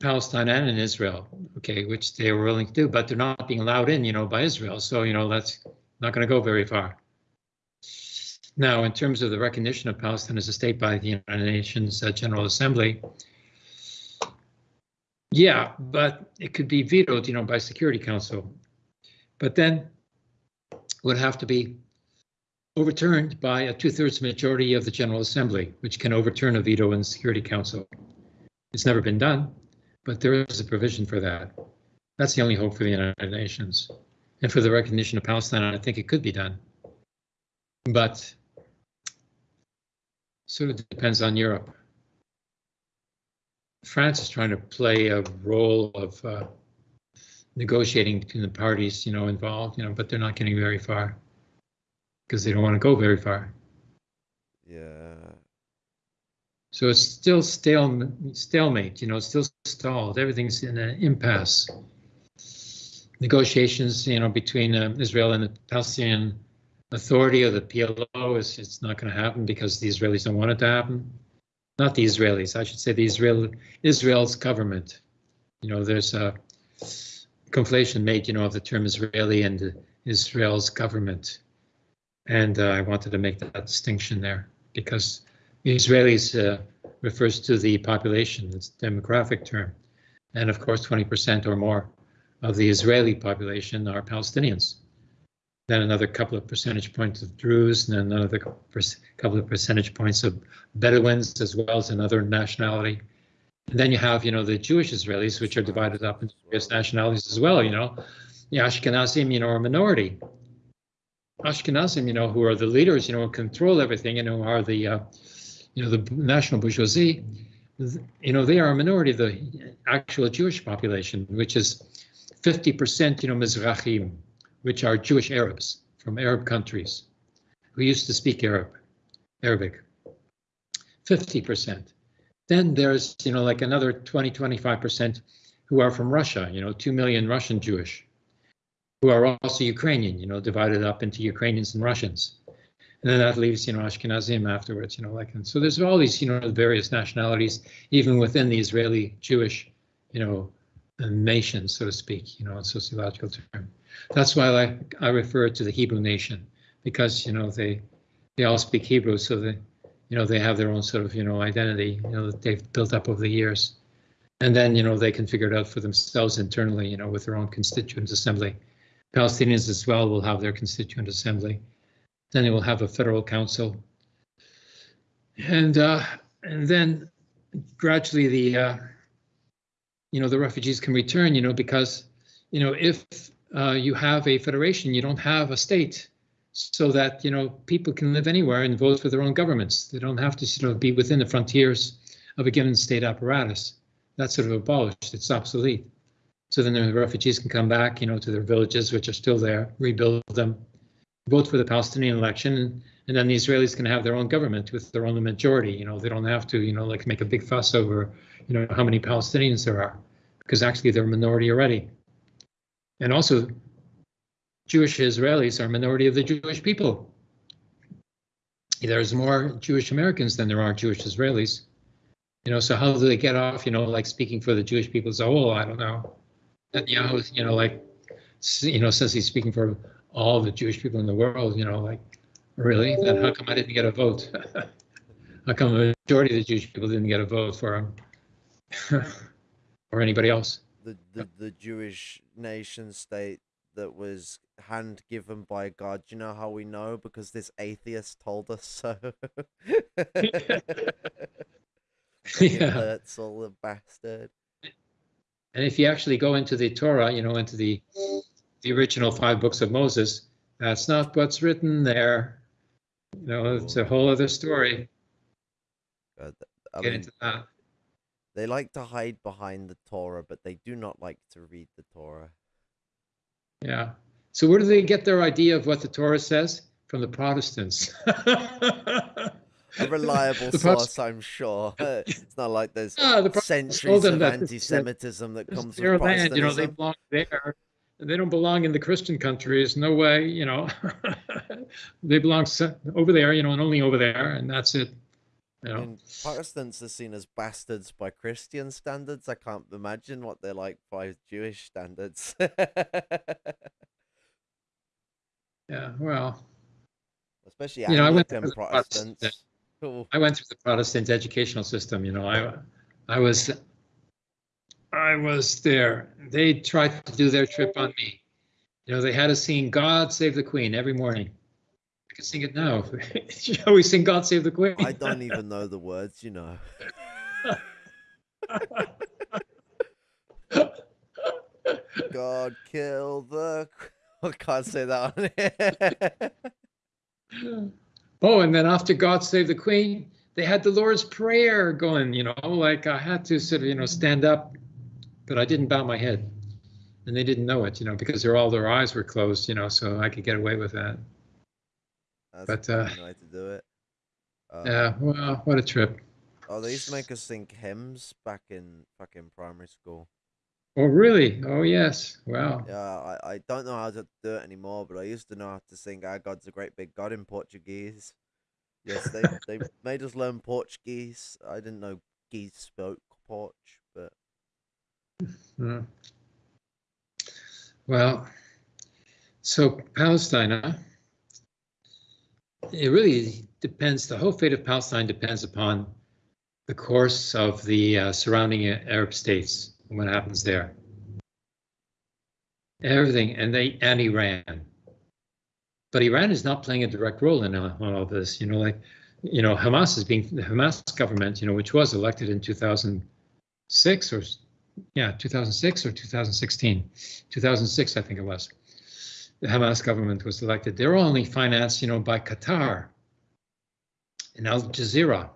Palestine and in Israel. Okay, which they were willing to do, but they're not being allowed in, you know, by Israel. So, you know, that's not going to go very far. Now, in terms of the recognition of Palestine as a state by the United Nations uh, General Assembly, yeah, but it could be vetoed, you know, by Security Council. But then would have to be overturned by a two-thirds majority of the General Assembly, which can overturn a veto in Security Council. It's never been done, but there is a provision for that. That's the only hope for the United Nations. And for the recognition of Palestine, I think it could be done. But sort of depends on Europe. France is trying to play a role of uh, negotiating between the parties, you know, involved, you know, but they're not getting very far because they don't want to go very far. Yeah. So it's still stale, stalemate, you know, it's still stalled. Everything's in an impasse. Negotiations, you know, between uh, Israel and the Palestinian Authority or the PLO is it's not going to happen because the Israelis don't want it to happen. Not the Israelis, I should say the Israel Israel's government. You know, there's a conflation made, you know, of the term Israeli and Israel's government. And uh, I wanted to make that distinction there because Israelis uh, refers to the population, it's a demographic term. And of course, 20% or more of the Israeli population are Palestinians. Then another couple of percentage points of Druze, and then another couple of percentage points of Bedouins, as well as another nationality. And then you have, you know, the Jewish Israelis, which are divided up into various nationalities as well. You know, the Ashkenazim, you know, are a minority. Ashkenazim, you know, who are the leaders, you know, control everything, you know, are the, uh, you know, the national bourgeoisie. You know, they are a minority of the actual Jewish population, which is 50%, you know, Mizrahim, which are Jewish Arabs from Arab countries who used to speak Arab, Arabic. 50%. Then there's, you know, like another 20, 25% who are from Russia, you know, 2 million Russian Jewish, who are also Ukrainian, you know, divided up into Ukrainians and Russians. And then that leaves, you know, Ashkenazim afterwards, you know, like, and so there's all these, you know, various nationalities, even within the Israeli Jewish, you know, nation, so to speak, you know, in sociological term. That's why I, I refer to the Hebrew nation, because, you know, they, they all speak Hebrew, so they, you know, they have their own sort of, you know, identity, you know, that they've built up over the years. And then, you know, they can figure it out for themselves internally, you know, with their own constituent assembly. Palestinians as well will have their constituent assembly. Then they will have a federal council. And uh, and then gradually the uh, you know the refugees can return, you know, because you know if uh, you have a federation, you don't have a state so that you know people can live anywhere and vote for their own governments. They don't have to sort of be within the frontiers of a given state apparatus. That's sort of abolished. It's obsolete. So then the refugees can come back, you know, to their villages, which are still there, rebuild them, vote for the Palestinian election, and then the Israelis can have their own government with their own majority. You know, they don't have to, you know, like make a big fuss over, you know, how many Palestinians there are, because actually they're a minority already. And also, Jewish Israelis are a minority of the Jewish people. There's more Jewish Americans than there are Jewish Israelis. You know, so how do they get off, you know, like speaking for the Jewish people a whole? Oh, I don't know. Netanyahu, you know, like, you know, says he's speaking for all the Jewish people in the world, you know, like, really? Then how come I didn't get a vote? how come the majority of the Jewish people didn't get a vote for him? or anybody else? The, the, the Jewish nation state that was hand given by God. You know how we know? Because this atheist told us so. yeah. That's all the bastard. And if you actually go into the Torah, you know, into the the original five books of Moses, that's not what's written there. You know, it's a whole other story. God, I Get mean, into that. They like to hide behind the Torah, but they do not like to read the Torah. Yeah. So where do they get their idea of what the Torah says? From the Protestants. a reliable source, I'm sure. It's not like there's ah, the centuries of anti-Semitism that comes from land. You know, they belong there. They don't belong in the Christian countries. No way. You know, they belong over there. You know, and only over there, and that's it. Know? I mean, Protestants are seen as bastards by Christian standards. I can't imagine what they're like by Jewish standards. yeah, well, especially you know, Anglican Protestants. I went through the Protestant educational system. You know, I I was I was there. They tried to do their trip on me. You know, they had us sing "God Save the Queen" every morning. I can sing it now. Shall we sing God Save the Queen? I don't even know the words, you know. God kill the. I can't say that oh, and then after God Save the Queen, they had the Lord's Prayer going, you know, like I had to sort of, you know, stand up, but I didn't bow my head. And they didn't know it, you know, because they're all their eyes were closed, you know, so I could get away with that. That's But, uh, way to do it. Um, Yeah, well, what a trip. Oh, they used to make us sing hymns back in fucking primary school. Oh, really? Oh, yes. Wow. Yeah, I, I don't know how to do it anymore, but I used to know how to sing "Our God's a Great Big God" in Portuguese. Yes, they they made us learn Portuguese. I didn't know geese spoke Porch, but Hmm. Well, so Palestine, huh? It really depends. The whole fate of Palestine depends upon the course of the uh, surrounding Arab states and what happens there. Everything, and they and Iran. But Iran is not playing a direct role in all, all this. You know, like, you know, Hamas is being the Hamas government. You know, which was elected in 2006 or yeah, 2006 or 2016, 2006, I think it was. The Hamas government was elected. They're only financed, you know, by Qatar and Al Jazeera.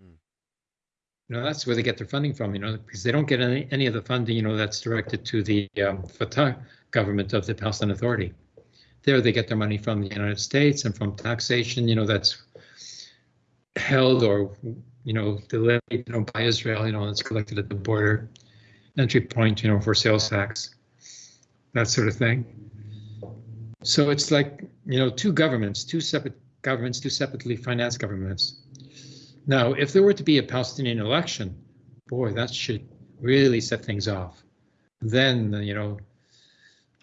Mm. You know, that's where they get their funding from, you know, because they don't get any, any of the funding, you know, that's directed to the um, Fatah government of the Palestinian Authority. There they get their money from the United States and from taxation, you know, that's held or you know, delayed, you know, by Israel, you know, it's collected at the border, entry point, you know, for sales tax, that sort of thing. So it's like, you know, two governments, two separate governments, two separately financed governments. Now, if there were to be a Palestinian election, boy, that should really set things off. Then, you know,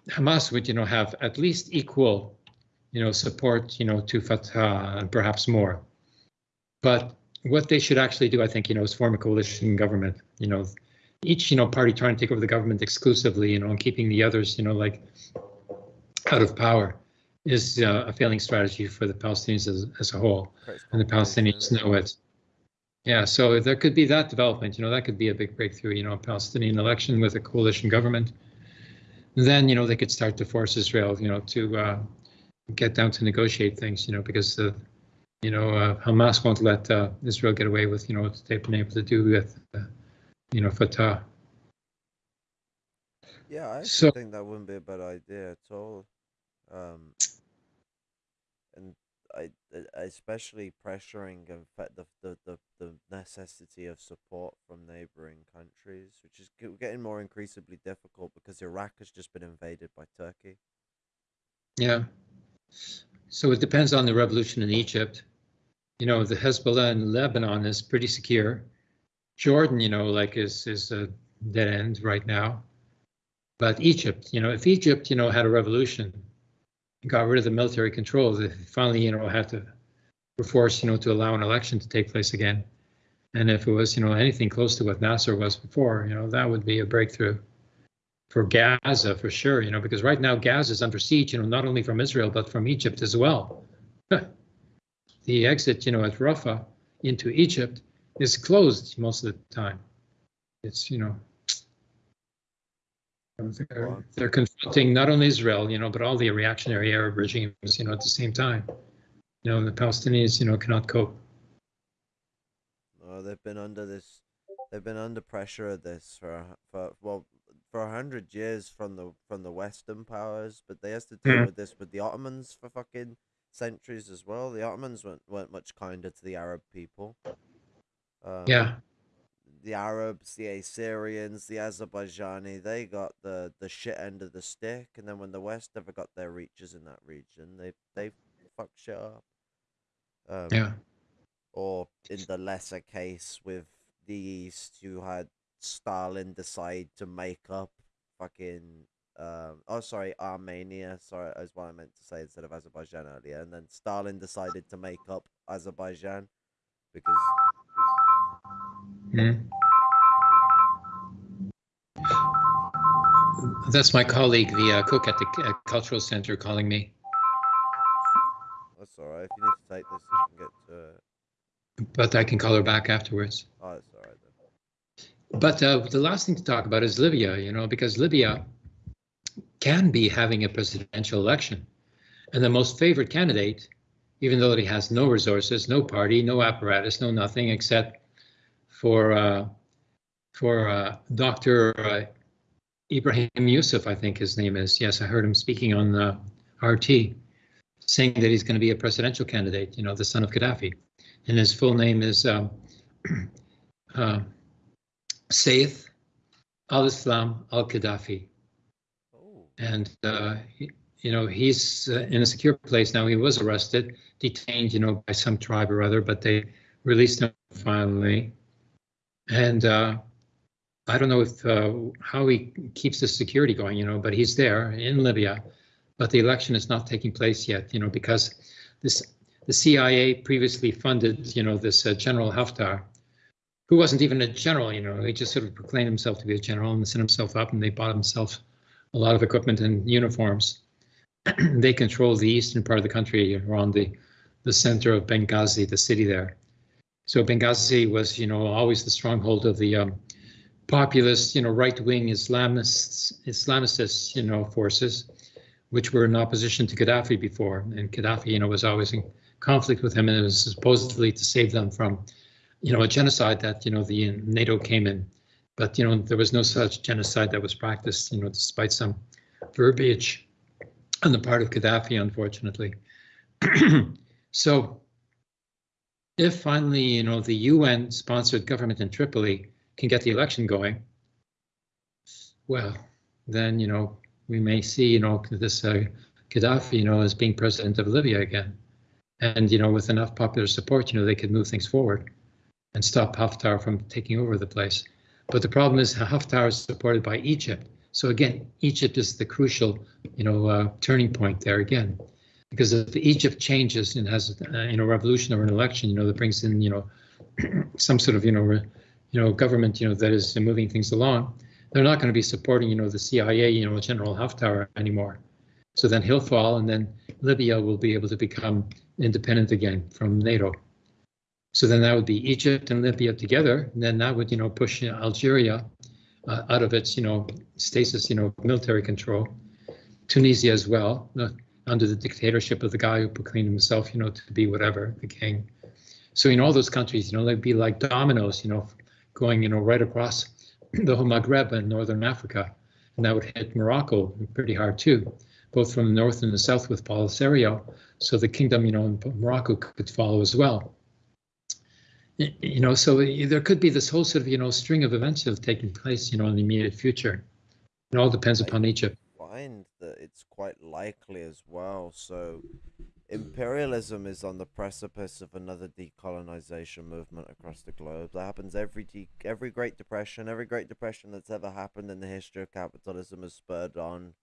Hamas would, you know, have at least equal, you know, support, you know, to Fatah and perhaps more. But what they should actually do, I think, you know, is form a coalition government. You know, each you know party trying to take over the government exclusively, you know, and keeping the others, you know, like out of power, is uh, a failing strategy for the Palestinians as, as a whole, creates and the. Palestinians know it. Yeah, so there could be that development. You know, that could be a big breakthrough. You know, a Palestinian election with a coalition government. Then you know they could start to force Israel, you know, to uh, get down to negotiate things. You know, because the you know, uh, Hamas won't let uh, Israel get away with, you know, what they've been able to do with, uh, you know, Fatah. Yeah, I So- think that wouldn't be a bad idea at all. Um, and I, especially pressuring and the, the, the, the necessity of support from neighboring countries, which is getting more increasingly difficult because Iraq has just been invaded by Turkey. Yeah. So it depends on the revolution in Egypt. You know, the Hezbollah in Lebanon is pretty secure. Jordan, you know, like is is a dead end right now. But Egypt, you know, if Egypt, you know, had a revolution, got rid of the military control, they finally, you know, had to were forced, you know, to allow an election to take place again. And if it was, you know, anything close to what Nasser was before, you know, that would be a breakthrough for Gaza for sure, you know, because right now Gaza is under siege, you know, not only from Israel but from Egypt as well. the exit, you know, at Rafah into Egypt is closed most of the time. It's, you know, they're, they're confronting not only Israel, you know, but all the reactionary Arab regimes, you know, at the same time. You know, the Palestinians, you know, cannot cope. Oh, they've been under this. They've been under pressure of this for for well for a hundred years from the from the Western powers, but they has to deal Mhm. with this with the Ottomans for fucking centuries as well. The Ottomans weren't, weren't much kinder to the Arab people. Um, Yeah, the Arabs, the Assyrians, the Azerbaijani, they got the the shit end of the stick, and then when the West ever got their reaches in that region, they they fucked shit up. Um, yeah, or in the lesser case with the East, you had Stalin decide to make up fucking um oh sorry Armenia sorry is what I meant to say instead of Azerbaijan earlier and then Stalin decided to make up Azerbaijan because Mhm. That's my colleague, the uh, cook at the uh, cultural center, calling me. that's alright if you need to take this you can get to it. But I can call her back afterwards. oh it's alright then But uh, the last thing to talk about is Libya, you know, because Libya can be having a presidential election. And the most favored candidate even though he has no resources, no party, no apparatus, no nothing except for uh, for uh, Dr. Uh, Ibrahim Yusuf, I think his name is. Yes, I heard him speaking on uh, RT, saying that he's going to be a presidential candidate. You know, the son of Gaddafi, and his full name is um, uh, Saif al-Islam al-Gaddafi. Oh. And uh, he, you know, he's uh, in a secure place now. He was arrested, detained, you know, by some tribe or other, but they released him finally. And uh, I don't know if uh, how he keeps the security going, you know, but he's there in Libya. But the election is not taking place yet, you know, because this the CIA previously funded, you know, this uh, General Haftar, who wasn't even a general, you know, he just sort of proclaimed himself to be a general and sent himself up and they bought himself a lot of equipment and uniforms. they control the eastern part of the country around the, the center of Benghazi, the city there. So Benghazi was, you know, always the stronghold of the um, populist, you know, right-wing Islamists, Islamicists, you know, forces, which were in opposition to Gaddafi before. And Gaddafi, you know, was always in conflict with him and it was supposedly to save them from, you know, a genocide that, you know, the NATO came in. But, you know, there was no such genocide that was practiced, you know, despite some verbiage on the part of Gaddafi, unfortunately. so if finally, you know, the UN sponsored government in Tripoli can get the election going, well, then, you know, we may see, you know, this uh, Gaddafi, you know, as being president of Libya again. And, you know, with enough popular support, you know, they could move things forward and stop Haftar from taking over the place. But the problem is Haftar is supported by Egypt. So again, Egypt is the crucial, you know, uh, turning point there again, because if Egypt changes and has, uh, you know, revolution or an election, you know, that brings in, you know, some sort of, you know, re, you know, government, you know, that is moving things along, they're not going to be supporting, you know, the CIA, you know, General Haftar anymore. So then he'll fall, and then Libya will be able to become independent again from NATO. So then that would be Egypt and Libya together, and then that would, you know, push Algeria uh, out of its, you know, stasis, you know, military control. Tunisia as well, uh, under the dictatorship of the guy who proclaimed himself, you know, to be whatever, the king. So in all those countries, you know, they'd be like dominoes, you know, going, you know, right across the whole Maghreb and northern Africa, and that would hit Morocco pretty hard too, both from the north and the south with Polisario. So the kingdom, you know, in Morocco could follow as well you know, so there could be this whole sort of, you know, string of events that taken place, you know, in the immediate future. It all depends upon Egypt. That it's quite likely as well. So imperialism is on the precipice of another decolonization movement across the globe. That happens every de- every Great Depression. Every Great Depression that's ever happened in the history of capitalism has spurred on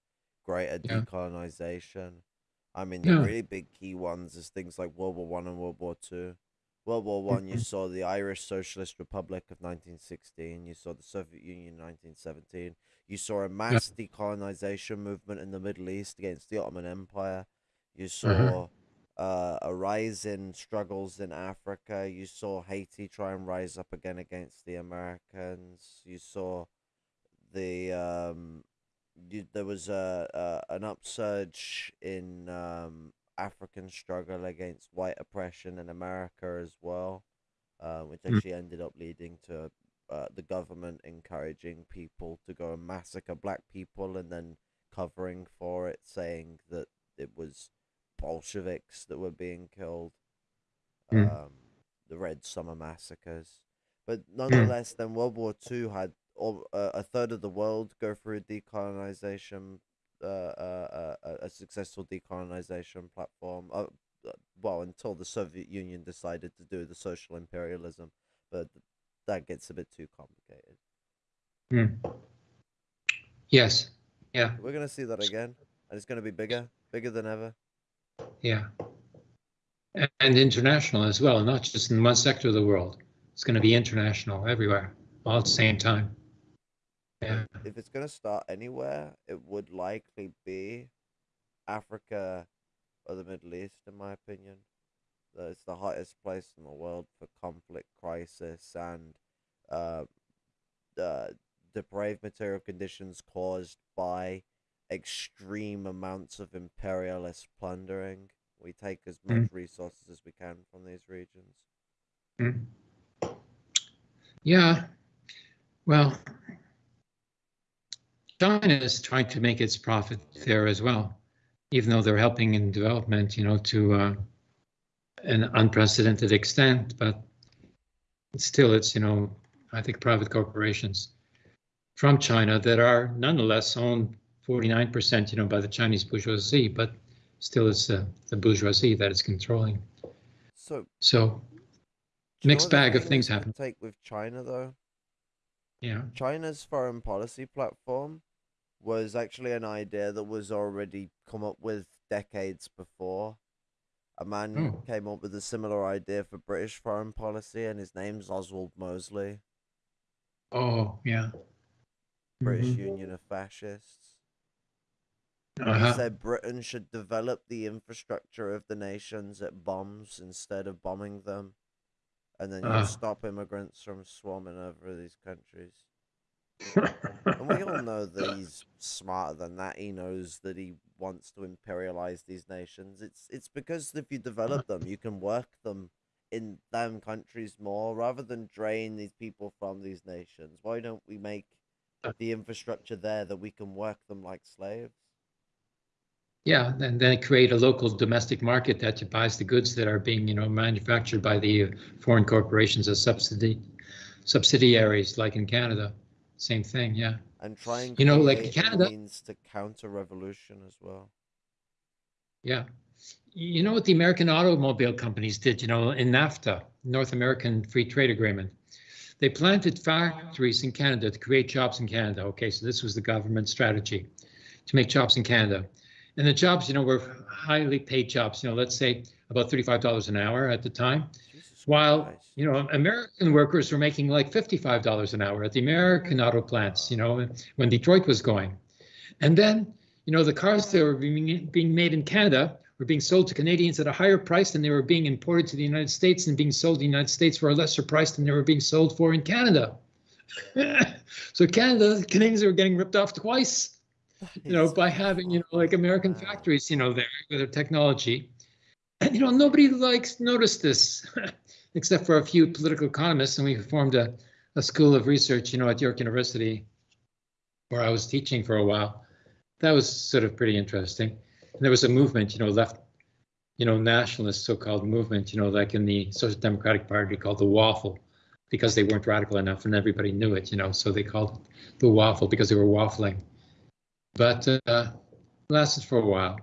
greater yeah. decolonization. I mean, the really big key ones is things like World War One and World War Two. World War One, you mm-hmm. saw the Irish Socialist Republic of 1916. You saw the Soviet Union in 1917. You saw a mass yeah. decolonization movement in the Middle East against the Ottoman Empire. You mm-hmm. saw uh, a rise in struggles in Africa. You saw Haiti try and rise up again against the Americans. You saw the um, you, there was a, a an upsurge in um, African struggle against white oppression in America as well, uh, which hmm. actually mm. ended up leading to uh, the government encouraging people to go and massacre black people and then covering for it, saying that it was Bolsheviks that were being killed. Mm. Um, the Red Summer massacres. But hmm. nonetheless, mm. then World War II had all, uh, a third of the world go through decolonization uh, a, a successful decolonization platform. Uh, well, until the Soviet Union decided to do the social imperialism, but that gets a bit too complicated. Hmm. Yes. Yeah. We're gonna see that again, and it's gonna be bigger, bigger than ever. Yeah. And international as well, not just in one sector of the world. It's going to be international everywhere, all at the same time. Yeah. If it's gonna start anywhere, it would likely be Africa or the Middle East, in my opinion. It's the hottest place in the world for conflict, crisis, and uh, uh, depraved material conditions caused by extreme amounts of imperialist plundering, We take as Mm. much resources as we can from these regions. Mm. Yeah, well, China is trying to make its profit there as well, even though they're helping in development, you know, to uh, an unprecedented extent. But still, it's, you know, I think private corporations from China that are nonetheless owned 49%, you know, by the Chinese bourgeoisie, but still it's uh, the bourgeoisie that is controlling. So So, do you know Mixed bag of things happen. Take with China though. yeah. China's foreign policy platform was actually an idea that was already come up with decades before. A man Oh. came up with a similar idea for British foreign policy, and his name's Oswald Mosley, Oh, yeah. British Mhm. Union of Fascists. Uh-huh. said Britain should develop the infrastructure of the nations it bombs instead of bombing them, and then Ah. you'll stop immigrants from swarming over these countries. And we all know that he's smarter than that. He knows that he wants to imperialize these nations. It's it's because if you mm. develop them, you can work them in them countries more rather than drain these people from these nations. Why don't we make uh. the infrastructure there that we can work them like slaves? Yeah, and then create a local domestic market that buys the goods that are being, you know, manufactured by the foreign corporations as subsidy subsidiaries, like in Canada. Same thing, yeah. And trying, You know, like Canada- means to counter revolution as well. Yeah. You know what the American automobile companies did, you know, in NAFTA, North American Free Trade Agreement? They planted factories in Canada to create jobs in Canada. Okay, so this was the government strategy to make jobs in Canada. And the jobs, you know, were highly paid jobs, you know, let's say about $35 an hour at the time. While, Christ. you know, American workers were making like $55 an hour at the American auto plants, you know, when Detroit was going. And then, you know, the cars that were being, being made in Canada were being sold to Canadians at a higher price than they were being imported to the United States and being sold in the United States for a lesser price than they were being sold for in Canada. so Canada, Canadians were getting ripped off twice you know, by having, you know, like American factories, you know, there with their technology. And, you know, nobody likes noticed this, except for a few political economists. And we formed a, a school of research, you know, at York University, where I was teaching for a while. That was sort of pretty interesting. And there was a movement, you know, left, you know, nationalist so-called movement, you know, like in the Social Democratic Party called the Waffle, because they weren't radical enough and everybody knew it, you know, so they called it the Waffle because they were waffling but uh, lasted for a while.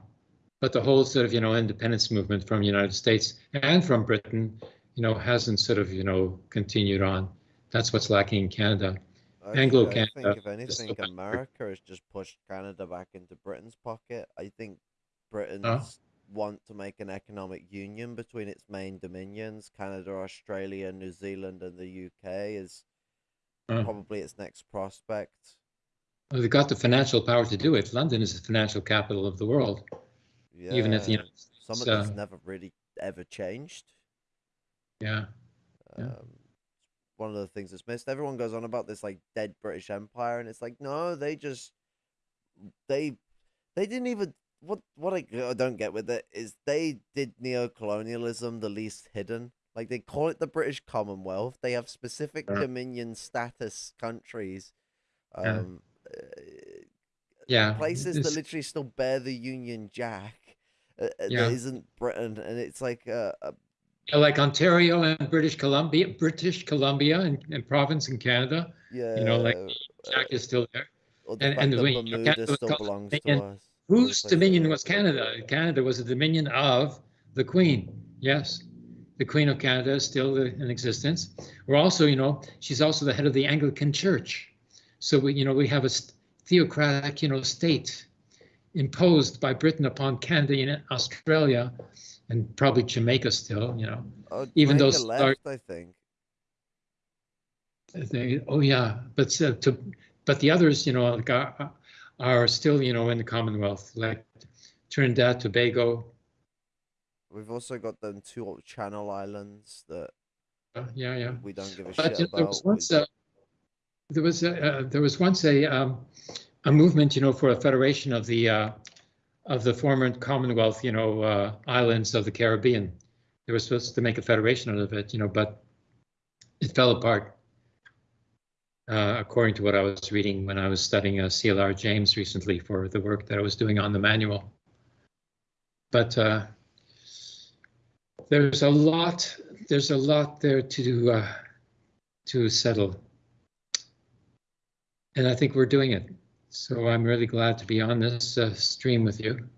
But the whole sort of you know independence movement from the United States and from Britain, you know, hasn't sort of you know continued on. That's what's lacking in Canada. Anglo I think if anything. America has just pushed Canada back into Britain's pocket. I think Britain's want to make an economic union between its main dominions, Canada, Australia, New Zealand, and the UK, is Uh, probably its next prospect. Well, they've got the financial power to do it. London is the financial capital of the world, Yeah, even if the United some of Uh, never really ever changed. Yeah, Yeah. Um, one of the things that's missed. Everyone goes on about this like dead British Empire, and it's like no, they just they they didn't even what what I, I don't get with it is they did neo-colonialism the least hidden. Like they call it the British Commonwealth. They have specific Yeah. dominion status countries. Yeah. Um, uh, yeah. places that literally still bear the Union Jack. Uh, uh, Yeah. That isn't Britain, and it's like uh, uh, yeah, like Ontario and British Columbia, British Columbia and, and province in Canada. yeah, You know, like Jack is still there. the and- and that when, you know, Canada still belongs to us. Whose dominion was. Canada? Canada was a dominion of the Queen. Yes, the Queen of Canada is still in existence. We're also, you know, she's also the head of the Anglican Church. So we, you know, we have a st- theocratic, you know, state imposed by Britain upon Canada and Australia, and probably Jamaica still. You know, Oh, even those left, I think. they, oh yeah, but uh, to, but the others, you know, like are, are still, you know, in the Commonwealth, like Trinidad, Tobago. We've also got them two Channel Islands that Uh, yeah, yeah. we don't give a But shit you know, there about. was a, there was a, uh, there was once a um, a movement, you know, for a federation of the uh, of the former Commonwealth, you know, uh, islands of the Caribbean. They were supposed to make a federation out of it, you know, but it fell apart. Uh, according to what I was reading when I was studying uh, CLR James recently for the work that I was doing on the manual. But uh, there's a lot, there's a lot there to uh, to settle, and I think we're doing it. So I'm really glad to be on this uh, stream with you.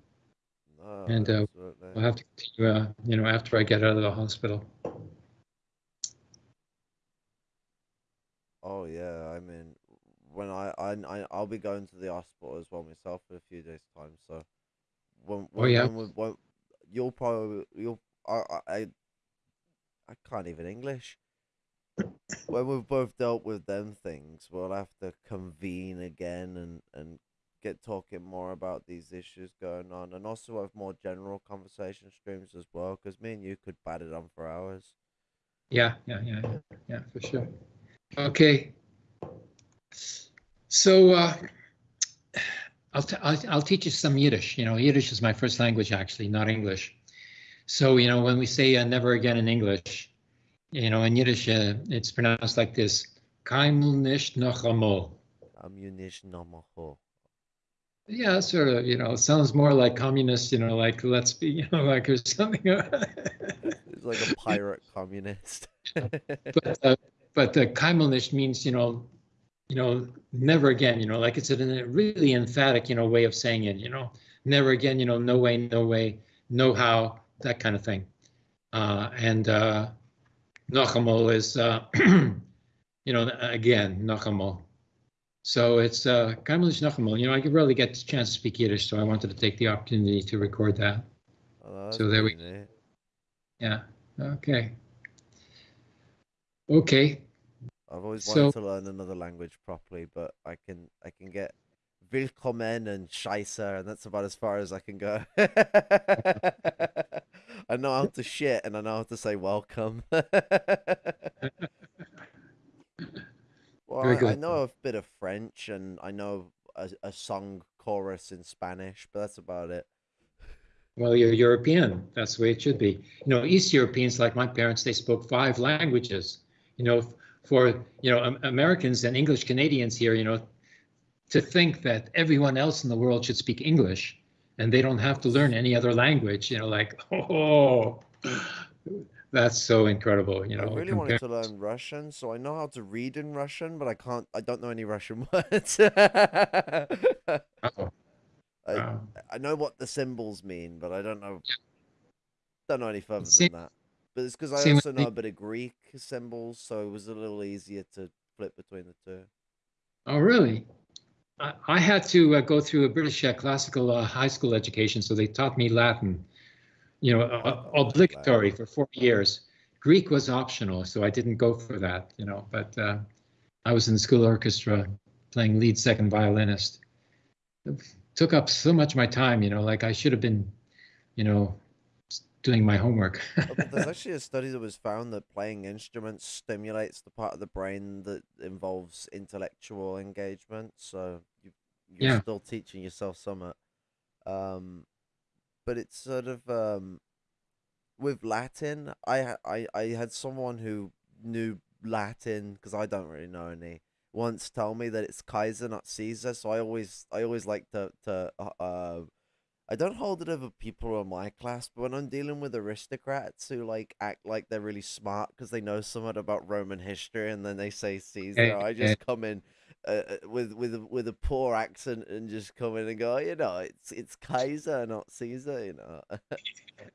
No, And, uh, we'll have to continue, uh, you know, after I get out of the hospital. Oh yeah, I mean, when I I I'll be going to the hospital as well myself in a few days' time. So when when, yeah. when, when you'll probably you'll I I I can't even English. When we've both dealt with them things, we'll have to convene again and and get talking more about these issues going on, and also have more general conversation streams as well. Because me and you could bat it on for hours. Yeah, yeah, yeah, yeah, for sure. Okay. So uh, I'll, t- I'll I'll teach you some Yiddish. You know, Yiddish is my first language actually, not English. So you know, when we say uh, never again in English, you know, in Yiddish uh, it's pronounced like this: noch einmal. Namaho. Yeah, sort of. You know, sounds more like communist. You know, like let's be. You know, like or something. It's like a pirate communist. but uh, but the Kaimelnish means you know you know never again you know like it's a really emphatic you know way of saying it you know never again you know no way no way no how that kind of thing uh, and uh, Nachamol is uh, you know again Nachamol so it's uh, Nachamol you know I could really get the chance to speak Yiddish so I wanted to take the opportunity to record that. Oh, So there we- neat. yeah okay. Okay. I've always So- wanted to learn another language properly, but I can I can get willkommen and scheisse, and that's about as far as I can go. I know how to shit, and I know how to say welcome. well, I, I know a bit of French, and I know a, a song chorus in Spanish, but that's about it. Well, you're European. That's the way it should be. You know, East Europeans, like my parents, they spoke five languages. You know, for you know Americans and English Canadians here, you know, to think that everyone else in the world should speak English and they don't have to learn any other language. You know, like oh, that's so incredible. You know, I really compare- wanted to learn Russian, so I know how to read in Russian, but I can't. I don't know any Russian words. Oh, I, wow. I know what the symbols mean, but I don't know. Don't know any further Same- than that. But it's because I same also me. know a bit of Greek symbols, so it was a little easier to flip between the two. Oh, really? I, I had to uh, go through a British uh, classical uh, high school education, so they taught me Latin, you know, uh, Oh, obligatory for four years. Greek was optional, so I didn't go for that, you know, but uh, I was in the school orchestra playing lead second violinist. It took up so much of my time, you know, like I should have been, you know, doing my homework. There's actually a study that was found that playing instruments stimulates the part of the brain that involves intellectual engagement. So you, you're Yeah. still teaching yourself something. Um, but it's sort of um, with Latin. I I I had someone who knew Latin because I don't really know any. Once tell me that it's Kaiser, not Caesar. So I always I always like to to uh, uh I don't hold it over people in my class, but when I'm dealing with aristocrats who like act like they're really smart because they know somewhat about Roman history, and then they say Caesar, I just come in uh, uh, with with a, with a poor accent and just come in and go, you know, it's it's Kaiser, not Caesar, you know.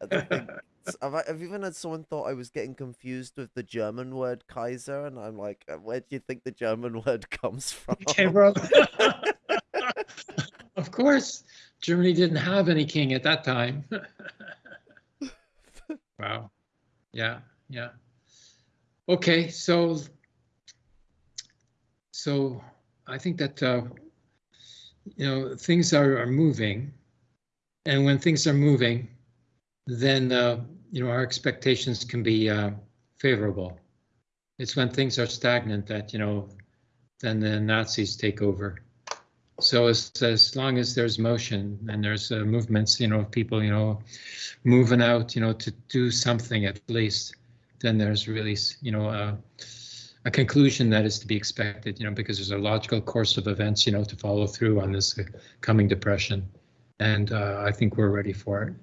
I don't think s- I've, I've even had someone thought I was getting confused with the German word Kaiser, and I'm like, "Uh, where do you think the German word comes from? Okay, bro. Of course, Germany didn't have any king at that time. wow. Yeah, yeah. Okay, so so I think that uh, you know things are, are moving, and when things are moving, then uh, you know our expectations can be uh, favorable. It's when things are stagnant that you know then the Nazis take over. So as as long as there's motion and there's uh, movements, you know, of people, you know, moving out, you know, to do something at least, then there's really, you know, uh, a conclusion that is to be expected, you know, because there's a logical course of events, you know, to follow through on this uh, coming depression, and uh, I think we're ready for it.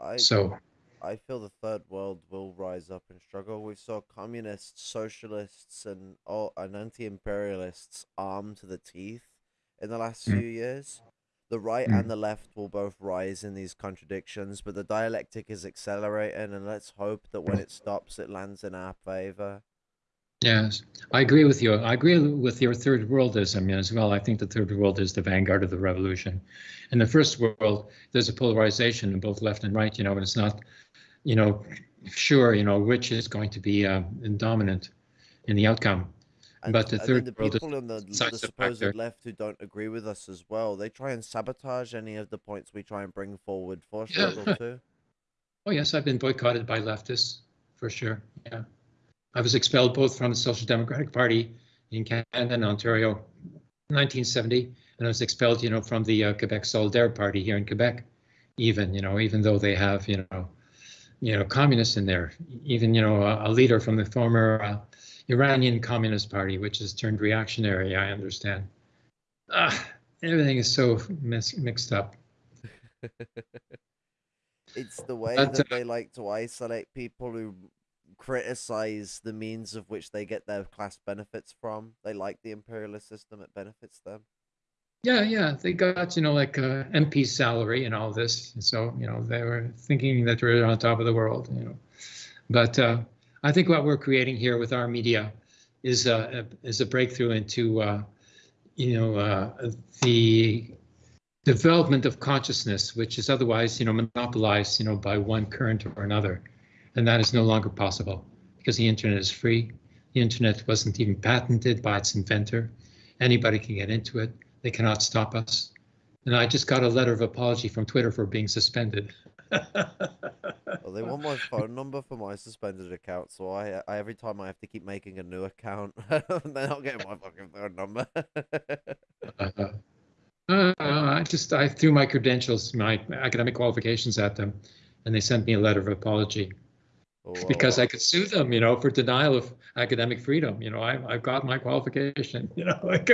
I So I feel the third world will rise up and struggle. We saw communists, socialists, and all and anti-imperialists armed to the teeth in the last Mm. few years. The right Mm. and the left will both rise in these contradictions, but the dialectic is accelerating, and let's hope that when it stops, it lands in our favor. Yes, I agree with you. I agree with your third worldism as well. I think the third world is the vanguard of the revolution. In the first world, there's a polarization in both left and right, you know, and it's not, you know, sure, you know, which is going to be uh, dominant in the outcome. And, But the third the people on the, the supposed factor. left who don't agree with us as well, they try and sabotage any of the points we try and bring forward for Yeah. struggle too. Oh, yes, I've been boycotted by leftists for sure. Yeah. I was expelled both from the Social Democratic Party in Canada and Ontario in 1970, and I was expelled, you know, from the uh, Quebec Solidaire Party here in Quebec, even, you know, even though they have, you know, you know, communists in there, even, you know, a, a leader from the former uh, Iranian Communist Party, which has turned reactionary, I understand. Ah, everything is so mis- mixed up. It's the way But, that uh, they like to isolate people who criticize the means of which they get their class benefits from. They like the imperialist system; it benefits them. Yeah, yeah, they got you know like uh, MP salary and all this, so you know they were thinking that they're on top of the world, you know. But uh, I think what we're creating here with our media is a is a breakthrough into uh, you know uh, the development of consciousness, which is otherwise you know monopolized you know by one current or another, and that is no longer possible because the internet is free. The internet wasn't even patented by its inventor. Anybody can get into it. They cannot stop us. And I just got a letter of apology from Twitter for being suspended. Well, they want my phone number for my suspended account, so I, I every time I have to keep making a new account, they're not getting my fucking phone number. Uh, uh, I just I threw my credentials, my academic qualifications at them, and they sent me a letter of apology because Well, I could sue them, you know, for denial of academic freedom. You know, I, I've got my qualification. You know, like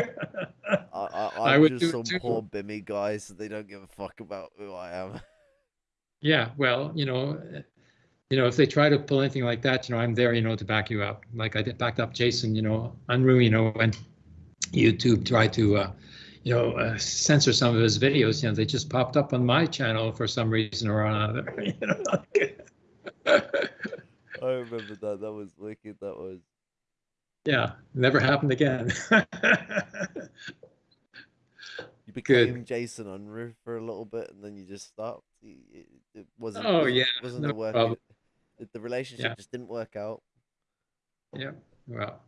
I, I, I I'm would do just it some poor bimmy guy, so they don't give a fuck about who I am. Yeah, well, you know, you know, if they try to pull anything like that, you know, I'm there, you know, to back you up. Like I did backed up Jason, you know, Unruh, you know, when YouTube tried to, uh, you know, uh, censor some of his videos, you know, they just popped up on my channel for some reason or another. You know, like, I remember that. That was wicked. That was. yeah, never happened again. You Good. became Jason Unruh for a little bit, and then you just stopped. You- It, it wasn't. Oh, wasn't- yeah, wasn't no the work. problem. The, relationship Yeah. just didn't work out. yeah, well.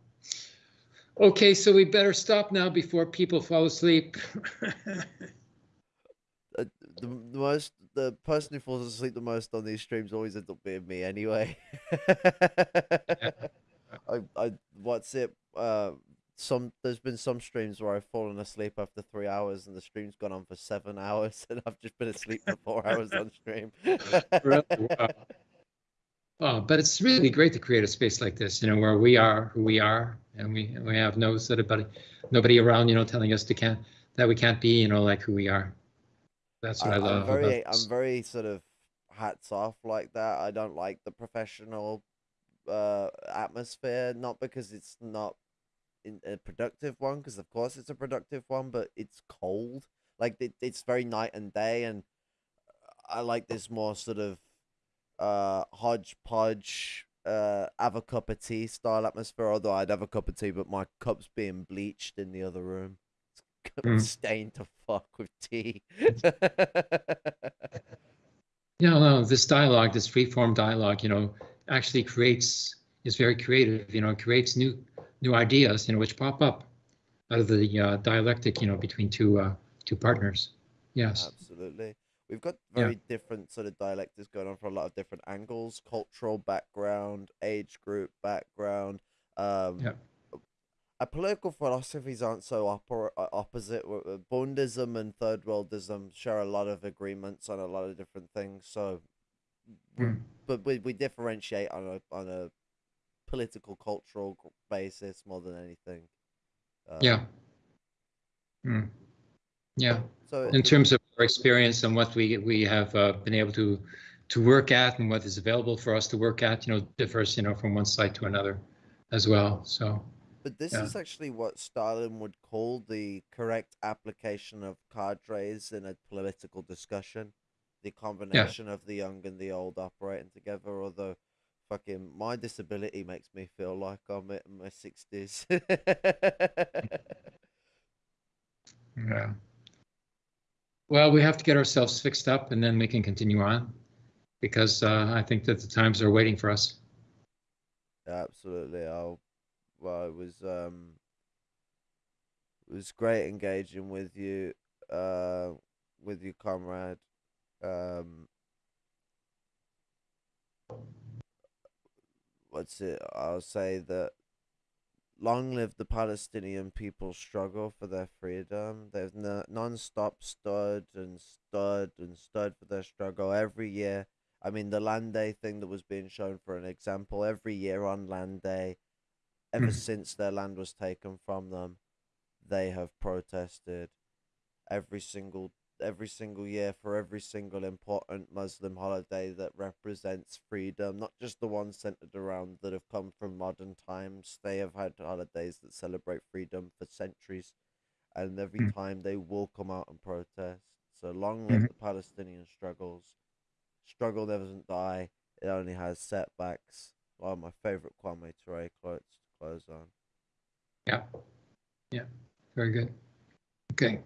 Okay, so we better stop now before people fall asleep. Uh, the, the most, the person who falls asleep the most on these streams always ends up being me anyway. I, I, what's it? Uh, some there's been some streams where I've fallen asleep after three hours, and the stream's gone on for seven hours, and I've just been asleep for four hours on stream. Really? Wow. Oh, but it's really great to create a space like this, you know, where we are who we are, and we we have no sort of buddy, nobody around, you know, telling us to can't that we can't be, you know, like who we are. That's what I, I, love. I'm very. I'm very sort of hats off like that. I don't like the professional uh atmosphere, not because it's not in a productive one, because of course it's a productive one, but it's cold. Like it, it's very night and day, and I like this more sort of uh hodgepodge uh have a cup of tea style atmosphere although i'd have a cup of tea but my cup's being bleached in the other room it's Mm. stained to fuck with tea Yeah, no, this dialogue, this free form dialogue, you know, actually creates is very creative. You know, it creates new new ideas, you know, which pop up out of the uh, dialectic, you know, between two uh, two partners. Yes. Absolutely. We've got Yeah. very different sort of dialectics going on for a lot of different angles, cultural background, age group background. Um, Yeah. our political philosophies aren't so oppor- uh, opposite. Uh, Bundism and third worldism share a lot of agreements on a lot of different things. So, Mm. but we, we differentiate on a on a political cultural basis more than anything. Uh, Yeah. Mm. Yeah. So In terms of our experience and what we we have uh, been able to to work at and what is available for us to work at, you know, differs, you know, from one site to another as well. So But this Yeah. is actually what Stalin would call the correct application of cadres in a political discussion. The combination of the young and the old operating together, although fucking my disability makes me feel like I'm in my sixties. yeah. Well, we have to get ourselves fixed up and then we can continue on because uh, I think that the times are waiting for us. Absolutely. I'll well it was um it was great engaging with you, uh with you comrade. Um what's it I'll say that long live the Palestinian people's struggle for their freedom. They've n- non-stop stood and stood and stood for their struggle every year. I mean, the Land Day thing that was being shown for an example, every year on Land Day, ever Mm. since their land was taken from them, they have protested every single every single year for every single important Muslim holiday that represents freedom, not just the ones centered around that have come from modern times. They have had holidays that celebrate freedom for centuries, and every Mm. time they will come out and protest. So long live Mhm. the Palestinian struggles. Struggle never doesn't die. It only has setbacks. One of my favorite Kwame Ture quotes to close on. Yeah. Yeah. Very good. Okay.